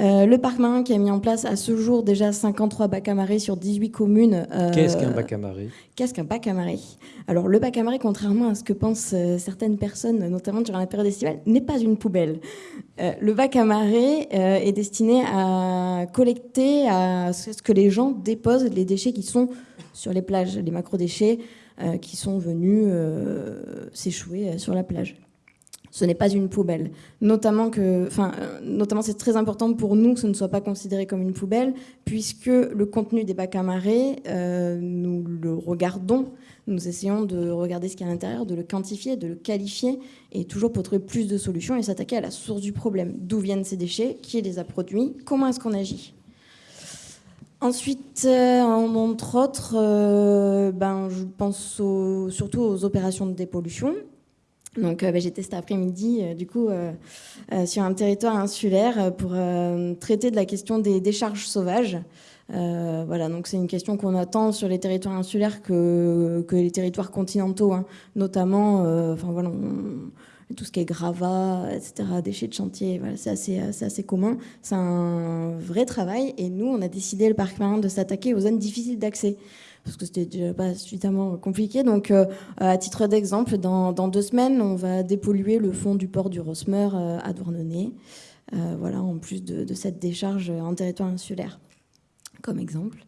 Euh, le parc marin qui a mis en place à ce jour déjà 53 bacs à marée sur 18 communes. Euh, qu'est-ce qu'un bac à marée Qu'est-ce qu'un bac à marée Alors le bac à marée, contrairement à ce que pensent certaines personnes, notamment durant la période estivale, n'est pas une poubelle. le bac à marée est destiné à collecter à ce que les gens déposent les déchets qui sont sur les plages, les macro-déchets qui sont venus s'échouer sur la plage ce n'est pas une poubelle. Notamment que, enfin, euh, notamment c'est très important pour nous que ce ne soit pas considéré comme une poubelle, puisque le contenu des bacs à marée, euh, nous le regardons, nous essayons de regarder ce qu'il y a à l'intérieur, de le quantifier, de le qualifier, et toujours pour trouver plus de solutions et s'attaquer à la source du problème. D'où viennent ces déchets? Qui les a produits? Comment est-ce qu'on agit? Ensuite, euh, entre autres, ben, je pense surtout aux opérations de dépollution. Donc euh, bah, j'étais cet après-midi euh, du coup euh, sur un territoire insulaire pour traiter de la question des décharges sauvages. voilà, donc c'est une question qu'on attend sur les territoires insulaires que, les territoires continentaux, hein. notamment, enfin voilà, tout ce qui est gravat, etc., déchets de chantier, voilà, c'est assez, assez commun. C'est un vrai travail et nous, on a décidé le parc marin de s'attaquer aux zones difficiles d'accès parce que c'était déjà pas suffisamment compliqué. Donc, euh, à titre d'exemple, dans, deux semaines, on va dépolluer le fond du port du Rosmer euh, à Douarnenez, euh, voilà, en plus de, cette décharge en territoire insulaire, comme exemple.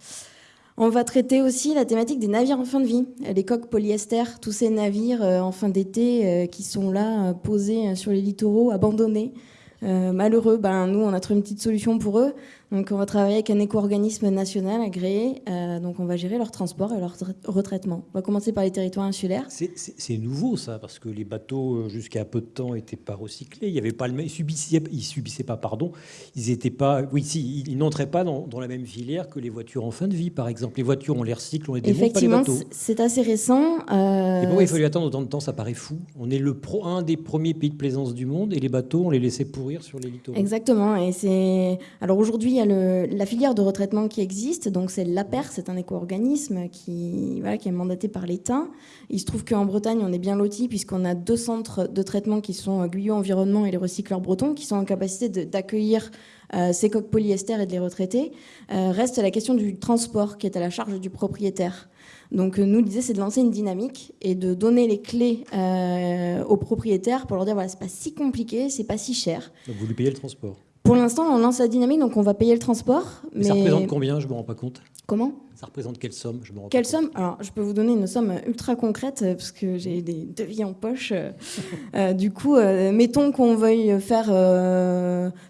On va traiter aussi la thématique des navires en fin de vie, les coques polyester, tous ces navires en fin d'été qui sont là, posés sur les littoraux, abandonnés, malheureux. Ben, nous, on a trouvé une petite solution pour eux. Donc on va travailler avec un éco-organisme national agréé. Euh, donc on va gérer leur transport et leur retraitement. On va commencer par les territoires insulaires. C'est nouveau ça, parce que les bateaux euh, jusqu'à peu de temps n'étaient pas recyclés. Il y avait pas le ils subissaient, ils subissaient pas, pardon, ils étaient pas, oui, si, ils n'entraient pas dans, la même filière que les voitures en fin de vie, par exemple. Les voitures, on les recycle, on les démonte, pas les bateaux. c'est assez récent. Euh... Et pourquoi il fallait attendre autant de temps Ça paraît fou. On est le pro, un des premiers pays de plaisance du monde, et les bateaux, on les laissait pourrir sur les littoraux. Exactement. Et c'est alors aujourd'hui la filière de retraitement qui existe, donc c'est l'APER, c'est un éco-organisme qui, voilà, qui est mandaté par l'État. Il se trouve qu'en Bretagne, on est bien loti puisqu'on a deux centres de traitement qui sont Guyot Environnement et les recycleurs bretons, qui sont en capacité d'accueillir euh, ces coques polyester et de les retraiter. Euh, reste la question du transport qui est à la charge du propriétaire. Donc nous, l'idée, c'est de lancer une dynamique et de donner les clés euh, aux propriétaires pour leur dire, voilà, c'est pas si compliqué, c'est pas si cher. Vous lui payez le transport pour l'instant, on lance la dynamique, donc on va payer le transport. Mais... Ça représente combien Je ne me rends pas compte? Comment? Ça représente quelle somme je me rends Quelle somme? Alors, je peux vous donner une somme ultra concrète, euh, parce que j'ai des devis en poche. Euh, euh, du coup, mettons qu'on veuille faire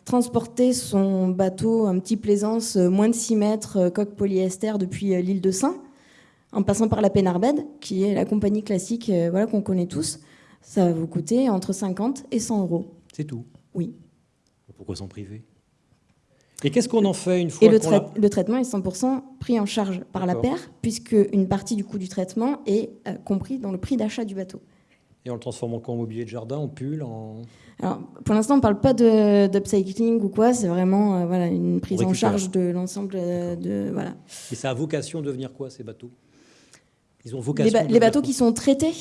transporter son bateau, un petit plaisance, moins de 6 mètres, coque polyester depuis l'île de Saint, en passant par la Pénarbed, qui est la compagnie classique voilà, qu'on connaît tous. Ça va vous coûter entre 50 et 100 euros. C'est tout? Oui. Pourquoi s'en priver? Et qu'est-ce qu'on en fait une fois Et le, le, traitement est 100% pris en charge par la paire, puisque une partie du coût du traitement est euh, compris dans le prix d'achat du bateau. Et on le transforme en mobilier de jardin, en pull en... Alors, pour l'instant, on ne parle pas d'upcycling ou quoi, c'est vraiment euh, voilà, une prise en charge de l'ensemble de... Voilà. Et ça a vocation de devenir quoi, ces bateaux? Ils ont vocation Les, bateaux qui sont traités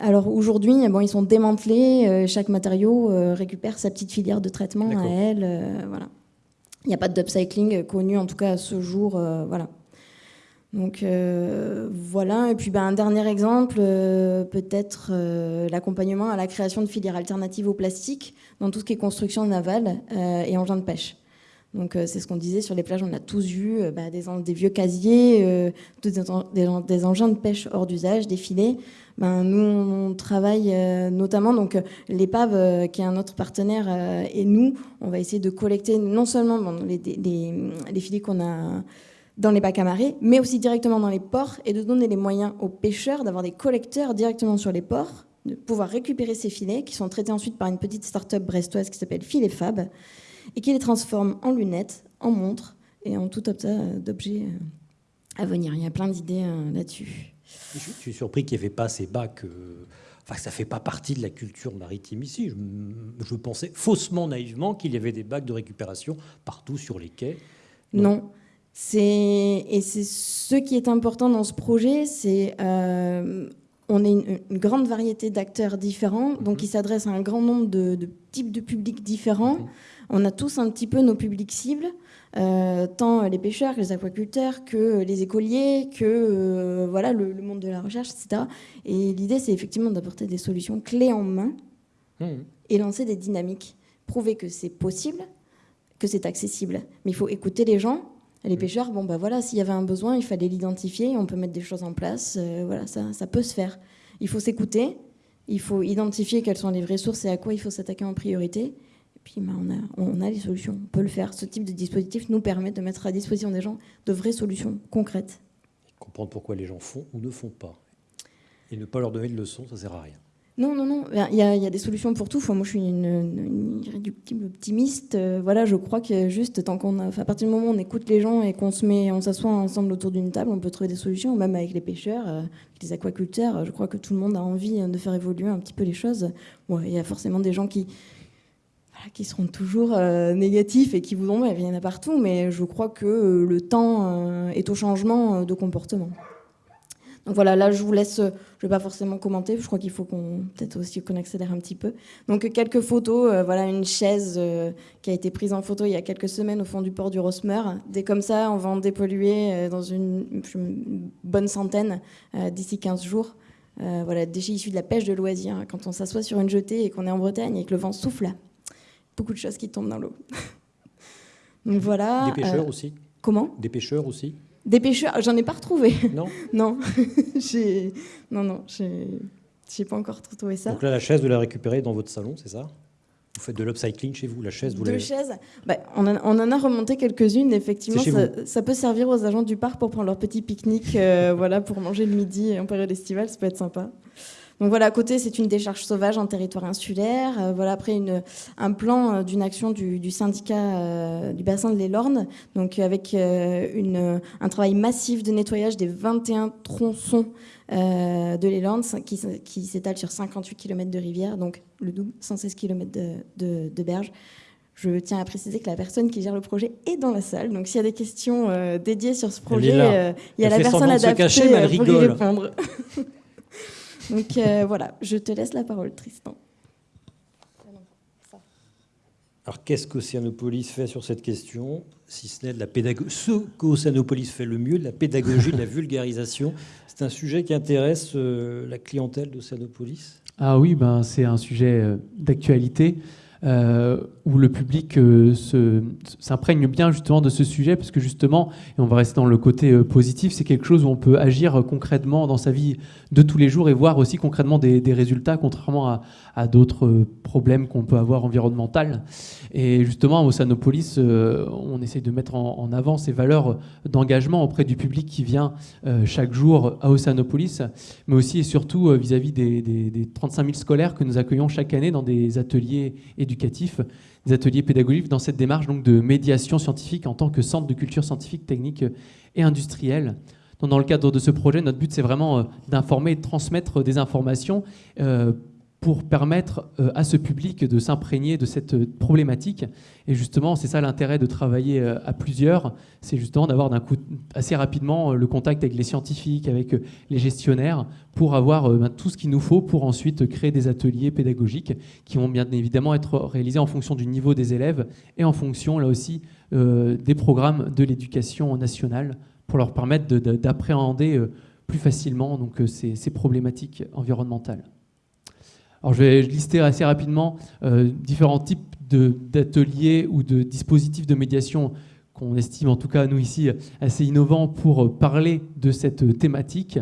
alors aujourd'hui, bon, ils sont démantelés, euh, chaque matériau euh, récupère sa petite filière de traitement à elle. Euh, voilà. Il n'y a pas d'upcycling connu, en tout cas à ce jour. voilà. Donc voilà, et puis ben, un dernier exemple, peut-être l'accompagnement à la création de filières alternatives au plastique dans tout ce qui est construction navale et engins de pêche. Donc c'est ce qu'on disait sur les plages, on a tous vu bah, des, des, vieux casiers, des, des, engins de pêche hors d'usage, des filets. Ben, nous, on travaille euh, notamment, donc euh, l'épave, euh, qui est un autre partenaire, et nous, on va essayer de collecter non seulement les, les, filets qu'on a dans les bacs à marée, mais aussi directement dans les ports, et de donner les moyens aux pêcheurs d'avoir des collecteurs directement sur les ports, de pouvoir récupérer ces filets, qui sont traités ensuite par une petite start-up brestoise qui s'appelle Filet Fab, et qui les transforme en lunettes, en montres, et en tout tas d'objets à venir. Il y a plein d'idées là-dessus. Je, suis surpris qu'il n'y avait pas ces bacs. Euh, enfin, ça ne fait pas partie de la culture maritime ici. Je, pensais faussement, naïvement, qu'il y avait des bacs de récupération partout sur les quais. Non. Et c'est ce qui est important dans ce projet, c'est euh, on est une, grande variété d'acteurs différents, donc mhm. qui s'adressent à un grand nombre de, types de publics différents. Mhm. On a tous un petit peu nos publics cibles. Euh, tant les pêcheurs que les aquaculteurs, que les écoliers, que euh, voilà, le, monde de la recherche, etc. Et l'idée, c'est effectivement d'apporter des solutions clés en main mmh. et lancer des dynamiques. Prouver que c'est possible, que c'est accessible. Mais il faut écouter les gens. Les mmh. pêcheurs, bon, bah voilà, s'il y avait un besoin, il fallait l'identifier, on peut mettre des choses en place, euh, voilà, ça, ça peut se faire. Il faut s'écouter, il faut identifier quelles sont les vraies sources et à quoi il faut s'attaquer en priorité puis bah, on, a, on a les solutions, on peut le faire. Ce type de dispositif nous permet de mettre à disposition des gens de vraies solutions concrètes. comprendre pourquoi les gens font ou ne font pas. Et ne pas leur donner de leçons, ça ne sert à rien. Non, non, non. Il y, a, il y a des solutions pour tout. Enfin, moi, je suis une, irréductible optimiste. Euh, voilà, je crois que juste tant qu'on à partir du moment où on écoute les gens et qu'on se met, on s'assoit ensemble autour d'une table, on peut trouver des solutions. Même avec les pêcheurs, euh, les aquaculteurs, je crois que tout le monde a envie de faire évoluer un petit peu les choses. Bon, il y a forcément des gens qui qui seront toujours euh, négatifs et qui voudront, il y en a partout, mais je crois que euh, le temps euh, est au changement de comportement. Donc voilà, là je vous laisse, je ne vais pas forcément commenter, je crois qu'il faut qu'on peut-être aussi qu'on accélère un petit peu. Donc quelques photos, voilà une chaise qui a été prise en photo il y a quelques semaines au fond du port du Rosmer. Dès comme ça, on va en dépolluer dans une, bonne centaine d'ici 15 jours. voilà, déchets issus de la pêche de loisirs. Quand on s'assoit sur une jetée et qu'on est en Bretagne et que le vent souffle, beaucoup de choses qui tombent dans l'eau. Donc voilà. Des pêcheurs euh, aussi? Comment? Des pêcheurs aussi? Des pêcheurs, j'en ai pas retrouvé. Non? Non. non, non, j'ai pas encore trouvé ça. Donc là, la chaise, vous la récupérez dans votre salon, c'est ça? Vous faites de l'upcycling chez vous, la chaise vous Deux chaises bah, on, en a remonté quelques-unes, effectivement. Ça, peut servir aux agents du parc pour prendre leur petit pique-nique, euh, voilà, pour manger le midi en période estivale, ça peut être sympa. Donc voilà, à côté, c'est une décharge sauvage en territoire insulaire. Euh, voilà, après une, un plan euh, d'une action du, syndicat euh, du bassin de l'Elorne, donc avec une, un travail massif de nettoyage des 21 tronçons de l'Elorne qui, qui s'étale sur 58 km de rivière, donc le double, 116 km de, de, berge. Je tiens à préciser que la personne qui gère le projet est dans la salle. Donc s'il y a des questions dédiées sur ce projet, il y a la personne adaptée pour y répondre. Donc euh, voilà, je te laisse la parole, Tristan. Alors qu'est-ce qu'Océanopolis fait sur cette question Si ce n'est de la pédagogie. Ce qu'Océanopolis fait le mieux, de la pédagogie, de la vulgarisation? C'est un sujet qui intéresse euh, la clientèle d'Océanopolis? Ah oui, ben, c'est un sujet euh, d'actualité. Euh, où le public euh, s'imprègne bien justement de ce sujet, parce que justement, et on va rester dans le côté euh, positif, c'est quelque chose où on peut agir concrètement dans sa vie de tous les jours et voir aussi concrètement des, résultats, contrairement à, d'autres problèmes qu'on peut avoir environnementaux. Et justement, au Sanopolis, on essaye de mettre en, avant ces valeurs d'engagement auprès du public qui vient chaque jour à Oceanopolis, mais aussi et surtout vis-à-vis des, des, des 35 000 scolaires que nous accueillons chaque année dans des ateliers et éducatifs, des ateliers pédagogiques dans cette démarche donc, de médiation scientifique en tant que centre de culture scientifique, technique et industrielle. dans le cadre de ce projet, notre but, c'est vraiment euh, d'informer et de transmettre des informations euh, pour permettre euh, à ce public de s'imprégner de cette euh, problématique. Et justement, c'est ça l'intérêt de travailler euh, à plusieurs, c'est justement d'avoir d'un coup assez rapidement le contact avec les scientifiques, avec les gestionnaires, pour avoir ben, tout ce qu'il nous faut pour ensuite créer des ateliers pédagogiques qui vont bien évidemment être réalisés en fonction du niveau des élèves et en fonction, là aussi, des programmes de l'éducation nationale pour leur permettre d'appréhender plus facilement donc, ces, ces, problématiques environnementales. Alors je vais lister assez rapidement différents types d'ateliers ou de dispositifs de médiation qu'on estime en tout cas nous ici assez innovants pour parler de cette thématique.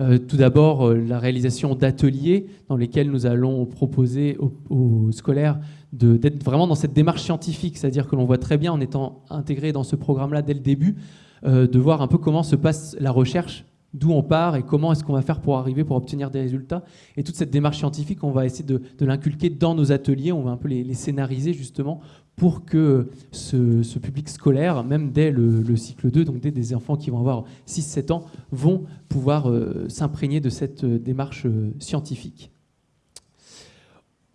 Euh, tout d'abord, euh, la réalisation d'ateliers dans lesquels nous allons proposer aux, scolaires d'être vraiment dans cette démarche scientifique, c'est-à-dire que l'on voit très bien en étant intégré dans ce programme-là dès le début, euh, de voir un peu comment se passe la recherche d'où on part et comment est-ce qu'on va faire pour arriver, pour obtenir des résultats. Et toute cette démarche scientifique, on va essayer de, l'inculquer dans nos ateliers, on va un peu les, scénariser justement pour que ce, public scolaire, même dès le, cycle 2, donc dès des enfants qui vont avoir 6-7 ans, vont pouvoir euh, s'imprégner de cette euh, démarche euh, scientifique.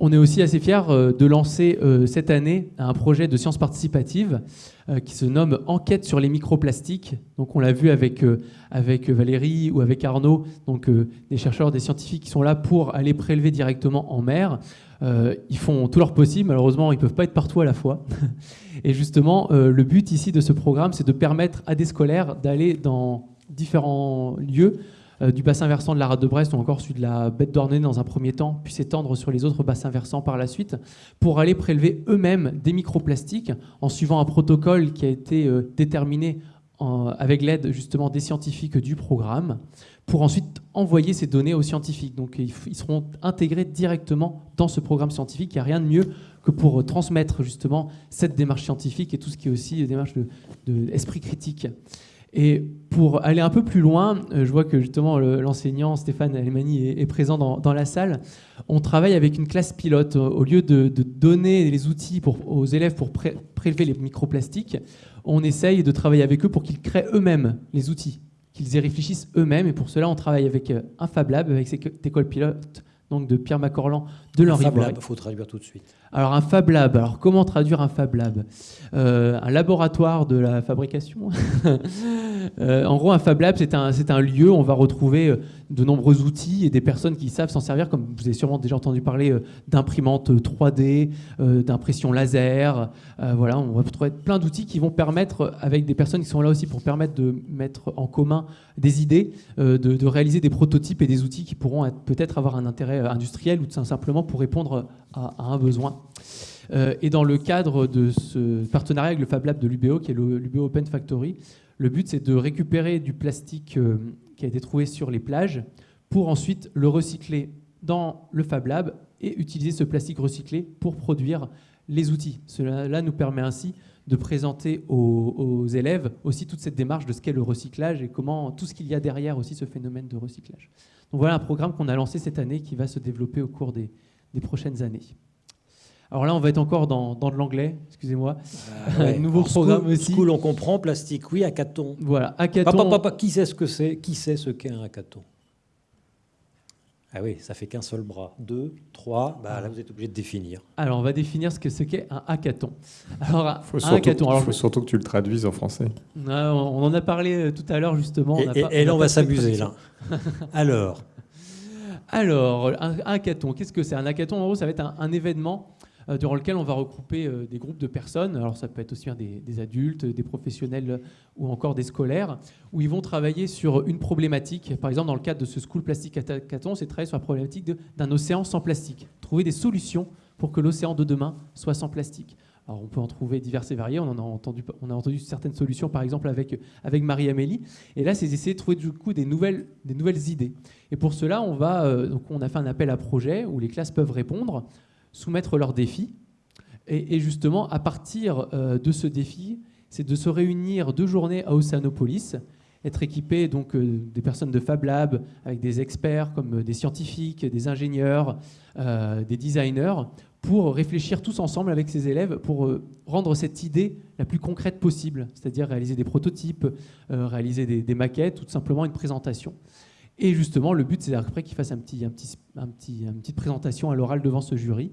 On est aussi assez fiers de lancer cette année un projet de sciences participatives qui se nomme Enquête sur les microplastiques. Donc on l'a vu avec, avec Valérie ou avec Arnaud, donc des chercheurs, des scientifiques qui sont là pour aller prélever directement en mer. ils font tout leur possible, malheureusement ils ne peuvent pas être partout à la fois. Et justement, le but ici de ce programme, c'est de permettre à des scolaires d'aller dans différents lieux euh, du bassin versant de la rade de Brest ou encore celui de la bête d'Ornay dans un premier temps, puis s'étendre sur les autres bassins versants par la suite, pour aller prélever eux-mêmes des microplastiques en suivant un protocole qui a été euh, déterminé avec l'aide justement des scientifiques du programme, pour ensuite envoyer ces données aux scientifiques. Donc ils seront intégrés directement dans ce programme scientifique. Il n'y a rien de mieux que pour transmettre justement cette démarche scientifique et tout ce qui est aussi démarche d'esprit de, critique. Et pour aller un peu plus loin, euh, je vois que justement l'enseignant Stéphane Alemani est, présent dans, la salle. On travaille avec une classe pilote. Au lieu de, donner les outils aux élèves pour prélever les microplastiques, on essaye de travailler avec eux pour qu'ils créent eux-mêmes les outils, qu'ils y réfléchissent eux-mêmes. Et pour cela, on travaille avec euh, un Fab Lab, avec cette école pilote donc de Pierre Macorlan de l'Henri Fab Lab, il faut traduire tout de suite. Alors un Fab Lab, alors comment traduire un Fab Lab? Euh, Un laboratoire de la fabrication? Euh, en gros, un Fab Lab, c'est un, lieu où on va retrouver euh, de nombreux outils et des personnes qui savent s'en servir, comme vous avez sûrement déjà entendu parler d'imprimantes 3D, d'impression laser. voilà, on va retrouver plein d'outils qui vont permettre, avec des personnes qui sont là aussi pour permettre de mettre en commun des idées, de, réaliser des prototypes et des outils qui pourront peut-être avoir un intérêt industriel ou tout simplement pour répondre à, un besoin. Euh, et dans le cadre de ce partenariat avec le Fab Lab de l'UBO, qui est l'UBO Open Factory, le but c'est de récupérer du plastique euh, qui a été trouvé sur les plages pour ensuite le recycler dans le Fab Lab et utiliser ce plastique recyclé pour produire les outils. Cela nous permet ainsi de présenter aux, élèves aussi toute cette démarche de ce qu'est le recyclage et comment tout ce qu'il y a derrière aussi ce phénomène de recyclage. Voilà un programme qu'on a lancé cette année qui va se développer au cours des prochaines années. Alors là, on va être encore dans, dans de l'anglais, excusez-moi. Euh, Nouveau programme aussi. School, on comprend, plastique, oui, hackathon. Voilà, hackathon. Papa, qui sait ce que c'est Qui sait ce qu'est un hackathon? Ah oui, ça fait qu'un seul bras. Deux, trois, bah, là vous êtes obligé de définir. Alors on va définir ce qu'est ce un hackathon. Alors, faut un hackathon. Il faut surtout que tu le traduises en français. on en a parlé euh, tout à l'heure justement. Et, là on, va s'amuser là. Alors alors, un, hackathon, qu'est-ce que c'est Un hackathon, en gros, ça va être un, événement euh, durant lequel on va regrouper euh, des groupes de personnes. Alors, ça peut être aussi bien des, adultes, des professionnels ou encore des scolaires, où ils vont travailler sur une problématique. Par exemple, dans le cadre de ce School Plastic Hackathon, c'est travailler sur la problématique d'un océan sans plastique. Trouver des solutions pour que l'océan de demain soit sans plastique. Alors on peut en trouver diverses et variées. On en a entendu, on a entendu certaines solutions, par exemple avec, avec Marie-Amélie. Et là, c'est d'essayer de trouver du coup des nouvelles, des nouvelles idées. Et pour cela, on, va, euh, donc on a fait un appel à projet où les classes peuvent répondre, soumettre leurs défis. Et, justement, à partir euh, de ce défi, c'est de se réunir deux journées à Océanopolis, être équipé donc euh, des personnes de Fab Lab avec des experts comme des scientifiques, des ingénieurs, des designers pour réfléchir tous ensemble avec ses élèves pour euh, rendre cette idée la plus concrète possible, c'est-à-dire réaliser des prototypes, euh, réaliser des, maquettes ou tout simplement une présentation. Et justement, le but, c'est après un petit, une petite présentation à l'oral devant ce jury,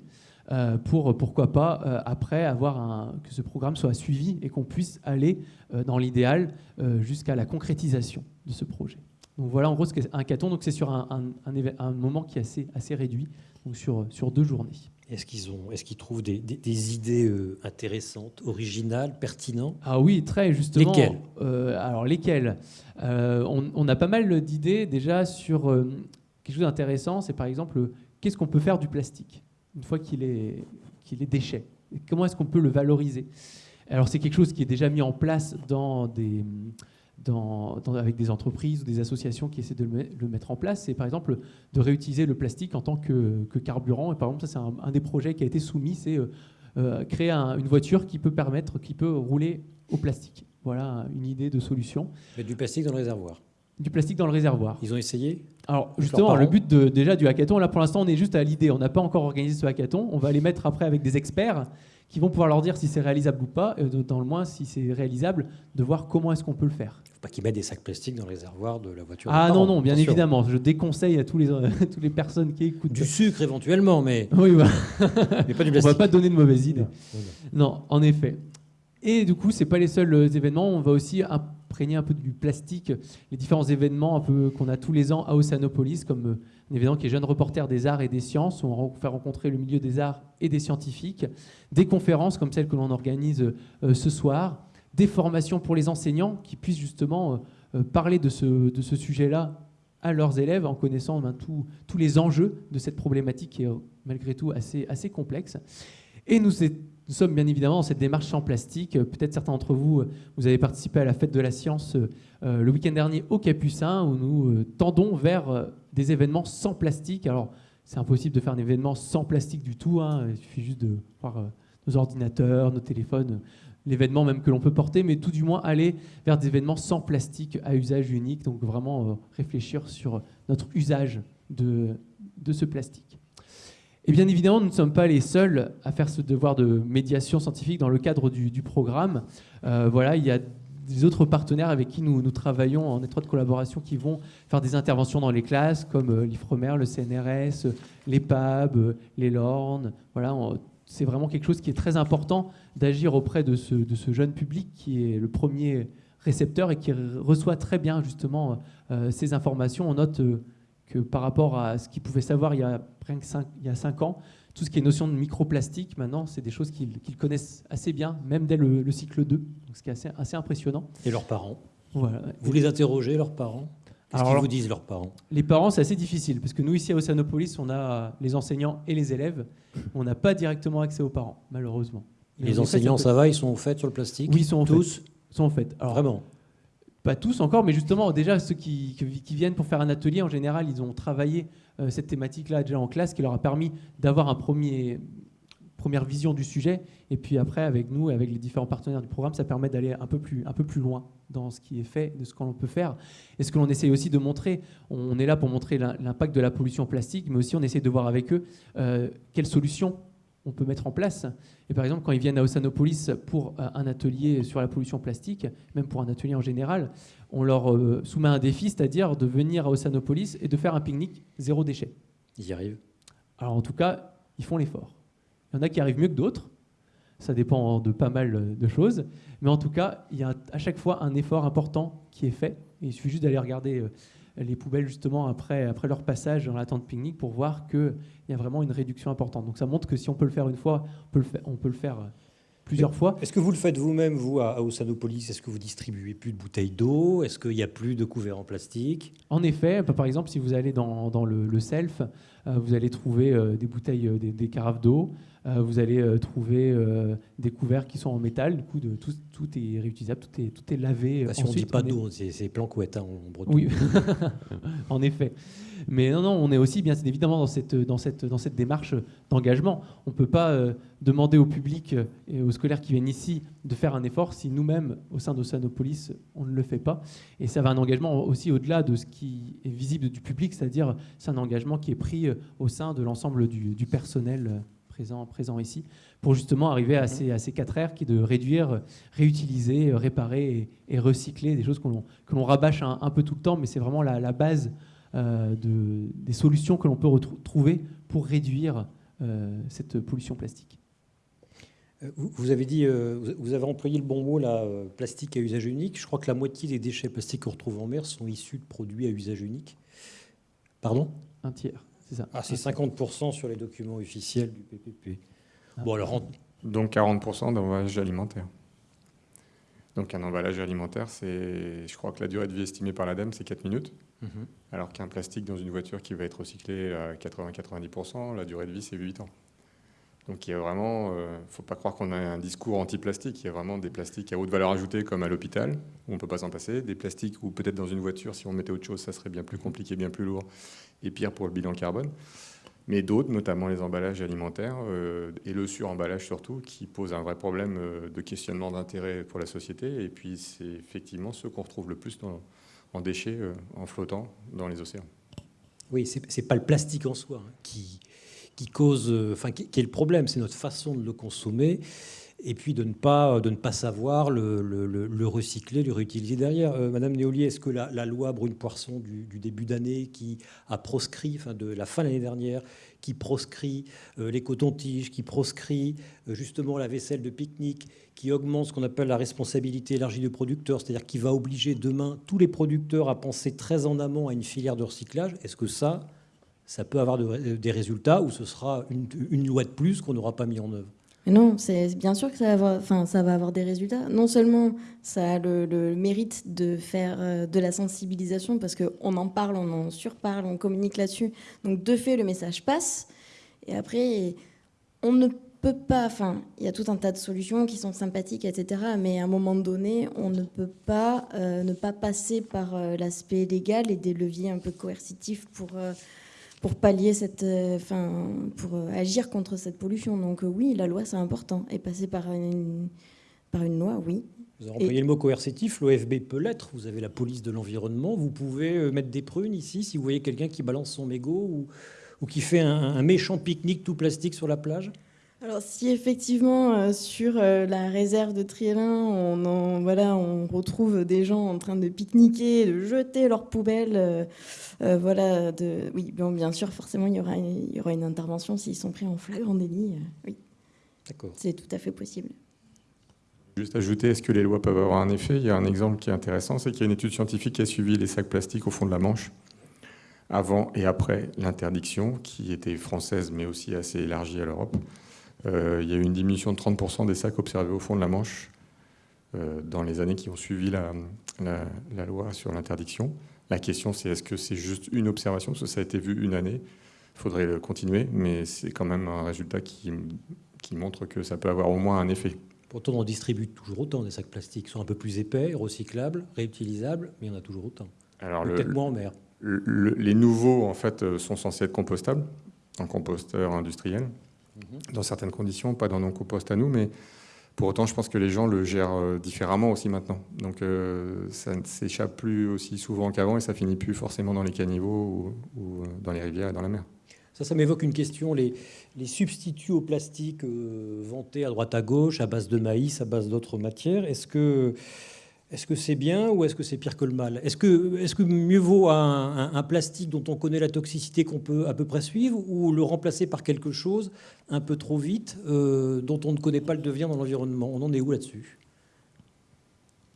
euh, pour, pourquoi pas, après, avoir que ce programme soit suivi et qu'on puisse aller, dans l'idéal, jusqu'à la concrétisation de ce projet. Donc voilà en gros ce qu'est un hackathon, donc c'est sur un, moment qui est assez, assez réduit, donc sur deux journées. Est-ce qu'ils ont, est-ce qu'ils trouvent des, des, idées euh, intéressantes, originales, pertinentes? Ah oui, très justement. Lesquelles? Euh, Alors lesquelles? Euh, on, a pas mal d'idées déjà sur quelque chose d'intéressant. C'est par exemple qu'est-ce qu'on peut faire du plastique une fois qu'il est qu'il est déchet? Comment est-ce qu'on peut le valoriser? Alors c'est quelque chose qui est déjà mis en place dans des avec des entreprises ou des associations qui essaient de le, mettre en place, c'est par exemple de réutiliser le plastique en tant que, carburant. Et par exemple, ça c'est un, des projets qui a été soumis, c'est euh, euh, créer une voiture qui peut permettre, qui peut rouler au plastique. Voilà une idée de solution. Mais du plastique dans le réservoir. Du plastique dans le réservoir. Ils ont essayé? Alors justement, le but de, déjà du hackathon, là pour l'instant on est juste à l'idée, on n'a pas encore organisé ce hackathon, on va les mettre après avec des experts qui vont pouvoir leur dire si c'est réalisable ou pas, et dans le moins si c'est réalisable, de voir comment est-ce qu'on peut le faire pas qu'ils mettent des sacs plastiques dans le réservoir de la voiture. Ah non, non, bien évidemment. Je déconseille à tous les, toutes les personnes qui écoutent. Du sucre éventuellement, mais. Oui, mais pas du plastique. On va pas donner de mauvaises idées. Non, en effet. Et du coup, c'est pas les seuls euh, événements. On va aussi imprégner un peu du plastique. Les différents événements qu'on a tous les ans à Oceanopolis, comme euh, un événement qui est Jeune Reporter des Arts et des Sciences, où on fait rencontrer le milieu des arts et des scientifiques. Des conférences comme celle que l'on organise euh, ce soir des formations pour les enseignants qui puissent justement euh, parler de ce, de ce sujet-là à leurs élèves en connaissant ben, tous les enjeux de cette problématique qui est malgré tout assez, assez complexe. Et nous, nous sommes bien évidemment dans cette démarche sans plastique. Peut-être certains d'entre vous, vous avez participé à la fête de la science euh, le week-end dernier au Capucin, où nous tendons vers des événements sans plastique. Alors, c'est impossible de faire un événement sans plastique du tout. Hein. Il suffit juste de voir nos ordinateurs, nos téléphones, l'événement même que l'on peut porter, mais tout du moins aller vers des événements sans plastique à usage unique, donc vraiment euh, réfléchir sur notre usage de ce plastique. Et bien évidemment, nous ne sommes pas les seuls à faire ce devoir de médiation scientifique dans le cadre du, programme. Euh, voilà, il y a des autres partenaires avec qui nous, travaillons en étroite collaboration qui vont faire des interventions dans les classes, comme euh, l'IFREMER, le CNRS, l'EPAB, les LORN. Voilà, c'est vraiment quelque chose qui est très important d'agir auprès de ce, jeune public qui est le premier récepteur et qui reçoit très bien justement euh, ces informations. On note euh, que par rapport à ce qu'il pouvait savoir il y a, cinq, il y a cinq ans, tout ce qui est notion de microplastique, maintenant, c'est des choses qu'ils connaissent assez bien, même dès le, cycle 2, ce qui est assez, assez impressionnant. Et leurs parents voilà. Vous les interrogez, leurs parents? Qu'est-ce qu'ils vous disent, leurs parents? Les parents, c'est assez difficile, parce que nous, ici à Océanopolis, on a les enseignants et les élèves. On n'a pas directement accès aux parents, malheureusement. les enseignants, ça va Ils sont au fait sur le plastique? Oui, ils sont tous? Sont au fait. Alors, Vraiment? Pas tous encore, mais justement, déjà, ceux qui, viennent pour faire un atelier, en général, ils ont travaillé euh, cette thématique-là déjà en classe, qui leur a permis d'avoir un premier, première vision du sujet. Et puis après, avec nous, avec les différents partenaires du programme, ça permet d'aller un peu plus, un peu plus loin dans ce qui est fait, de ce qu'on peut faire. Et ce que l'on essaye aussi de montrer, on est là pour montrer l'impact de la pollution plastique, mais aussi on essaie de voir avec eux euh, quelles solutions on peut mettre en place. Et par exemple, quand ils viennent à Oceanopolis pour euh, un atelier sur la pollution plastique, même pour un atelier en général, on leur euh, soumet un défi, c'est-à-dire de venir à Oceanopolis et de faire un pique-nique zéro déchet. Ils y arrivent Alors en tout cas, ils font l'effort. Il y en a qui arrivent mieux que d'autres. Ça dépend de pas mal de choses. Mais en tout cas, il y a à chaque fois un effort important qui est fait. il suffit juste d'aller regarder euh, les poubelles justement après, après leur passage dans la tente pique-nique pour voir qu'il y a vraiment une réduction importante. Donc ça montre que si on peut le faire une fois, on peut le faire, on peut le faire euh, plusieurs fois. Est-ce que vous le faites vous-même, vous, à Ossanopolis Est-ce que vous distribuez plus de bouteilles d'eau? Est-ce qu'il n'y a plus de couverts en plastique? En effet, par exemple, si vous allez dans, dans le, self, euh, vous allez trouver des bouteilles, des carafes d'eau. Euh, vous allez euh, trouver euh, des couverts qui sont en métal. Du coup, de, tout, tout, est réutilisable, tout est, tout est lavé. Bah, si on ne dit pas d'eau, c'est planquette hein, en breton. Oui, en effet. Mais non, non, on est aussi bien évidemment dans cette, dans cette, dans cette démarche d'engagement. On ne peut pas demander au public et aux scolaires qui viennent ici de faire un effort si nous-mêmes, au sein d'Oceanopolis, on ne le fait pas. Et ça va un engagement aussi au-delà de ce qui est visible du public, c'est-à-dire c'est un engagement qui est pris au sein de l'ensemble du, du personnel présent, présent ici, pour justement arriver à ces, à ces quatre R qui est de réduire, réutiliser, réparer et, recycler, des choses que l'on rabâche un, peu tout le temps, mais c'est vraiment la, base euh, de, des solutions que l'on peut retrouver pour réduire euh, cette pollution plastique. Euh, vous avez dit, vous avez employé le bon mot, là, plastique à usage unique. Je crois que la moitié des déchets plastiques qu'on retrouve en mer sont issus de produits à usage unique. Pardon? Un tiers. c'est ça. Ah, c'est 50% sur les documents officiels du PPP. Ah. Bon, alors, Donc 40% d'emballage alimentaire. Donc un emballage alimentaire, c'est, je crois que la durée de vie estimée par l'ADEME, c'est 4 minutes. Mhm. Alors qu'un plastique dans une voiture qui va être recyclé à 80-90%, la durée de vie, c'est 8 ans. Donc il y a vraiment, ne faut pas croire qu'on a un discours anti-plastique. Il y a vraiment des plastiques à haute valeur ajoutée, comme à l'hôpital, où on ne peut pas s'en passer. Des plastiques où peut-être dans une voiture, si on mettait autre chose, ça serait bien plus compliqué, bien plus lourd, et pire pour le bilan carbone. Mais d'autres, notamment les emballages alimentaires, euh, et le suremballage surtout, qui pose un vrai problème euh, de questionnement d'intérêt pour la société. Et puis c'est effectivement ceux qu'on retrouve le plus en déchets, euh, en flottant dans les océans. oui, c'est c'est pas le plastique en soi hein, qui, cause, enfin, qui est le problème, c'est notre façon de le consommer et puis de ne pas, de ne pas savoir le, le- le- le recycler, le réutiliser derrière. Euh, Madame Néolier, est-ce que la, loi Brune-Poisson du, du début d'année qui a proscrit, enfin de la fin de l'année dernière, qui proscrit euh, les cotons-tiges, qui proscrit euh, justement la vaisselle de pique-nique, qui augmente ce qu'on appelle la responsabilité élargie du producteur, c'est-à-dire qui va obliger demain tous les producteurs à penser très en amont à une filière de recyclage, est-ce que ça, ça peut avoir de- des résultats ou ce sera une loi de plus qu'on n'aura pas mis en œuvre? Non, c'est bien sûr que ça va, avoir, enfin, ça va avoir des résultats. Non seulement ça a le, mérite de faire euh, de la sensibilisation, parce qu'on en parle, on en surparle, on communique là-dessus. Donc de fait, le message passe. Et après, on ne peut pas, enfin, il y a tout un tas de solutions qui sont sympathiques, etc. Mais à un moment donné, on ne peut pas euh, ne pas passer par euh, l'aspect légal et des leviers un peu coercitifs pour... pour pallier cette, euh, enfin, pour euh, agir contre cette pollution. Donc euh, oui, la loi c'est important. Et passer par une, par une loi, oui. Vous avez employé Et- le mot coercitif, l'OFB peut l'être. Vous avez la police de l'environnement. Vous pouvez mettre des prunes ici si vous voyez quelqu'un qui balance son mégot ou, ou qui fait un, un méchant pique-nique tout plastique sur la plage. Alors si effectivement euh, sur euh, la réserve de Triélin, on, en- voilà, on retrouve des gens en train de pique-niquer, de jeter leurs poubelles, euh, euh, voilà, de, oui, bon, bien sûr, forcément, il y aura, il y aura une intervention s'ils sont pris en flagrant délit. euh, oui, D'accord. c'est tout à fait possible. Juste ajouter, est-ce que les lois peuvent avoir un effet? Il y a un exemple qui est intéressant, c'est qu'il y a une étude scientifique qui a suivi les sacs plastiques au fond de la Manche, avant et après l'interdiction, qui était française mais aussi assez élargie à l'Europe. Euh, il y a eu une diminution de 30% des sacs observés au fond de la Manche euh, dans les années qui ont suivi la, la- la loi sur l'interdiction. La question, c'est est-ce que c'est juste une observation? Parce que ça a été vu une année. Il faudrait le continuer, mais c'est quand même un résultat qui, qui montre que ça peut avoir au moins un effet. Pourtant, on distribue toujours autant des sacs plastiques. Ils sont un peu plus épais, recyclables, réutilisables, mais il y en a toujours autant. Alors, Peut-être moins en mer. Le- le- les nouveaux, en fait, euh, sont censés être compostables en composteur industriel. Dans certaines conditions, pas dans nos composts à nous, mais pour autant, je pense que les gens le gèrent euh, différemment aussi maintenant. Donc, euh, ça ne s'échappe plus aussi souvent qu'avant et ça finit plus forcément dans les caniveaux ou, euh, dans les rivières et dans la mer. Ça, ça m'évoque une question. Les, substituts au plastique vantés à droite à gauche, à base de maïs, à base d'autres matières, est-ce que est-ce que c'est bien ou est-ce que c'est pire que le mal? Est-ce que, est que mieux vaut un, un- un plastique dont on connaît la toxicité qu'on peut à peu près suivre ou le remplacer par quelque chose un peu trop vite euh, dont on ne connaît pas le devenir dans l'environnement? On en est où là-dessus?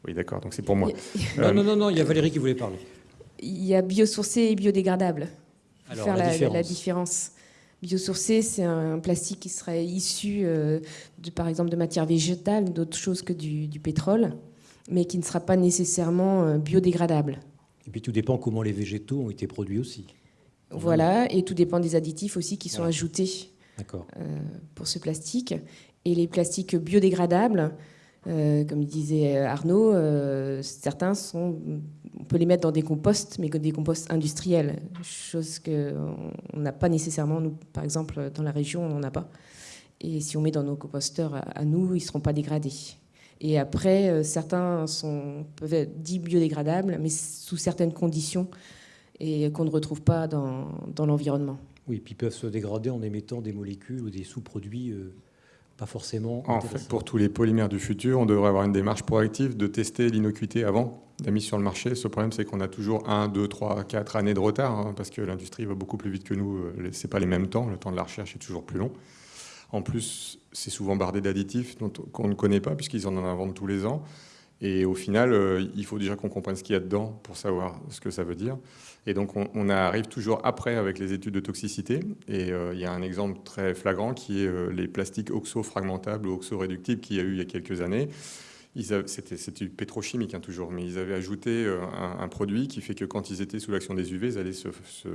Oui, d'accord, donc c'est pour moi. non, Euh, non, non, non, il y a Valérie qui voulait parler. Il y a biosourcé et biodégradable. Alors, faire la la, différence. la différence. Biosourcé, c'est un plastique qui serait issu, euh, de, par exemple, de matières végétales, d'autres choses que du, du pétrole, mais qui ne sera pas nécessairement euh, biodégradable. Et puis tout dépend comment les végétaux ont été produits aussi. Voilà, et tout dépend des additifs aussi qui sont Voilà. ajoutés euh, pour ce plastique. Et les plastiques biodégradables, euh, comme disait Arnaud, euh, certains sont, on peut les mettre dans des composts, mais que des composts industriels, chose que on n'a pas nécessairement nous, par exemple dans la région, on n'en a pas. Et si on met dans nos composteurs à, à nous, ils seront pas dégradés. Et après, euh, certains sont, peuvent être dits biodégradables, mais sous certaines conditions et qu'on ne retrouve pas dans, dans l'environnement. Oui, puis ils peuvent se dégrader en émettant des molécules ou des sous-produits euh, pas forcément. En fait, pour tous les polymères du futur, on devrait avoir une démarche proactive de tester l'innocuité avant la mise sur le marché. Ce problème, c'est qu'on a toujours 1, 2, 3, 4 années de retard, hein, parce que l'industrie va beaucoup plus vite que nous. Ce n'est pas les mêmes temps, le temps de la recherche est toujours plus long. En plus, c'est souvent bardé d'additifs qu'on ne connaît pas, puisqu'ils en inventent tous les ans. Et au final, il faut déjà qu'on comprenne ce qu'il y a dedans pour savoir ce que ça veut dire. Et donc, on, arrive toujours après avec les études de toxicité. Et il y a un exemple très flagrant qui est les plastiques oxo-fragmentables ou oxo-réductibles qu'il y a eu il y a quelques années. C'était pétrochimique hein, toujours, mais ils avaient ajouté euh, un, produit qui fait que quand ils étaient sous l'action des UV, ils allaient se,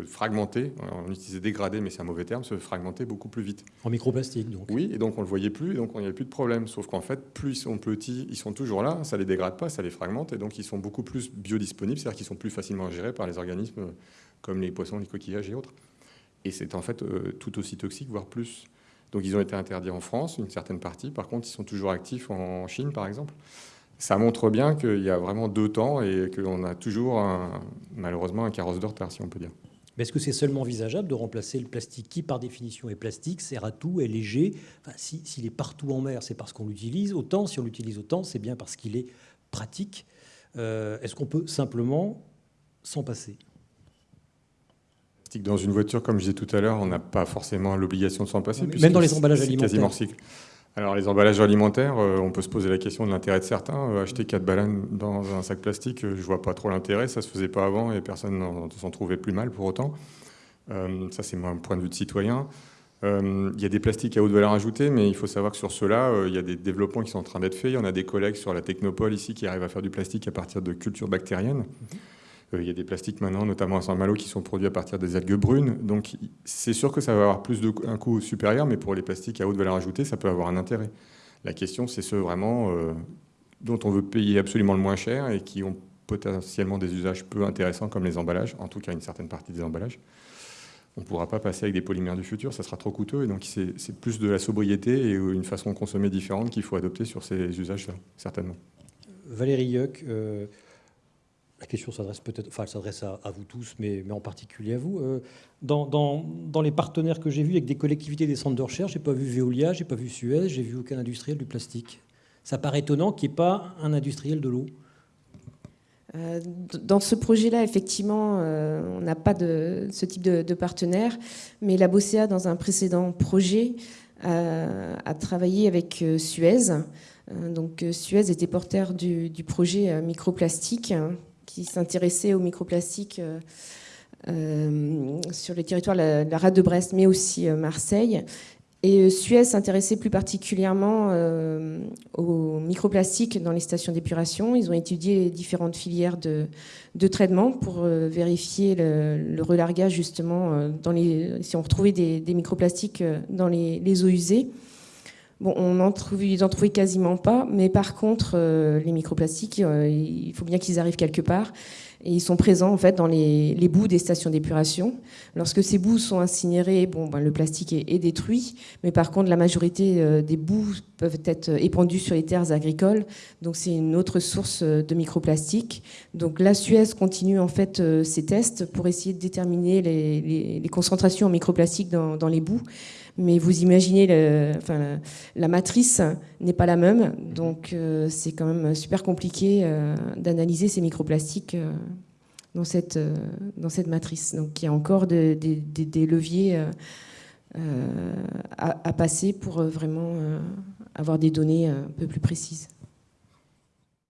fragmenter, on utilisait dégradé, mais c'est un mauvais terme, se fragmenter beaucoup plus vite. En microplastique donc Oui, et donc on ne le voyait plus, et donc il n'y avait plus de problème. Sauf qu'en fait, plus ils sont petits, ils sont toujours là, ça ne les dégrade pas, ça les fragmente, et donc ils sont beaucoup plus biodisponibles, c'est-à-dire qu'ils sont plus facilement gérés par les organismes comme les poissons, les coquillages et autres. Et c'est en fait euh, tout aussi toxique, voire plus. Donc ils ont été interdits en France, une certaine partie. Par contre, ils sont toujours actifs en Chine, par exemple. Ça montre bien qu'il y a vraiment deux temps et qu'on a toujours, malheureusement, un carrosse de retard, si on peut dire. Mais est-ce que c'est seulement envisageable de remplacer le plastique qui, par définition, est plastique, sert à tout, est léger? S'il est partout en mer, c'est parce qu'on l'utilise autant. Si on l'utilise autant, c'est bien parce qu'il est pratique. Euh, est-ce qu'on peut simplement s'en passer? Dans une voiture, comme je disais tout à l'heure, on n'a pas forcément l'obligation de s'en passer. Même dans les emballages alimentaires. quasiment cycle. Alors les emballages alimentaires, euh, on peut se poser la question de l'intérêt de certains. Euh, acheter 4 bananes dans un sac plastique, euh, je vois pas trop l'intérêt. Ça se faisait pas avant et personne s'en trouvait plus mal pour autant. ça c'est mon point de vue de citoyen. Il y a des plastiques à haute valeur ajoutée, mais il faut savoir que sur ceux-là, il y a des développements qui sont en train d'être faits. Il y en a des collègues sur la Technopole ici qui arrivent à faire du plastique à partir de cultures bactériennes. Mhm. Euh, il y a des plastiques maintenant, notamment à Saint-Malo, qui sont produits à partir des algues brunes. Donc c'est sûr que ça va avoir plus un coût supérieur, mais pour les plastiques à haute valeur ajoutée, ça peut avoir un intérêt. La question, c'est ceux vraiment euh, dont on veut payer absolument le moins cher et qui ont potentiellement des usages peu intéressants comme les emballages, en tout cas une certaine partie des emballages. On ne pourra pas passer avec des polymères du futur, ça sera trop coûteux. Et donc c'est plus de la sobriété et une façon de consommer différente qu'il faut adopter sur ces usages-là, certainement. Valérie Yuck, euh, la question s'adresse peut-être, enfin, s'adresse à, vous tous, mais, en particulier à vous. Euh, dans, dans, les partenaires que j'ai vus avec des collectivités, des centres de recherche, j'ai pas vu Veolia, j'ai pas vu Suez, j'ai vu aucun industriel du plastique. Ça paraît étonnant qu'il n'y ait pas un industriel de l'eau. Euh, dans ce projet-là, effectivement, euh, on n'a pas de ce type de, partenaire, mais la BOCEA, dans un précédent projet, a travaillé avec Suez. Donc Suez était porteur du, du projet microplastique qui s'intéressait aux microplastiques euh, euh, sur le territoire de la, rade de Brest, mais aussi euh, Marseille. Et Suez s'intéressait plus particulièrement aux microplastiques dans les stations d'épuration. Ils ont étudié différentes filières de, traitement pour vérifier le, relargage justement si on retrouvait des, microplastiques dans les eaux usées. Bon, on en n'en trouvaient quasiment pas, mais par contre, euh, les microplastiques, euh, il faut bien qu'ils arrivent quelque part. Et ils sont présents en fait dans les, bouts des stations d'épuration. Lorsque ces bouts sont incinérés, bon, ben, le plastique est, détruit, mais par contre, la majorité euh, des bouts peuvent être épandus sur les terres agricoles. Donc, c'est une autre source de microplastiques. Donc, la Suez continue en fait ses tests pour essayer de déterminer les, concentrations en microplastiques dans, dans les bouts mais vous imaginez, la, matrice n'est pas la même, donc euh, c'est quand même super compliqué euh, d'analyser ces microplastiques euh, dans, cette, matrice. Donc il y a encore des leviers à, passer pour vraiment avoir des données un peu plus précises.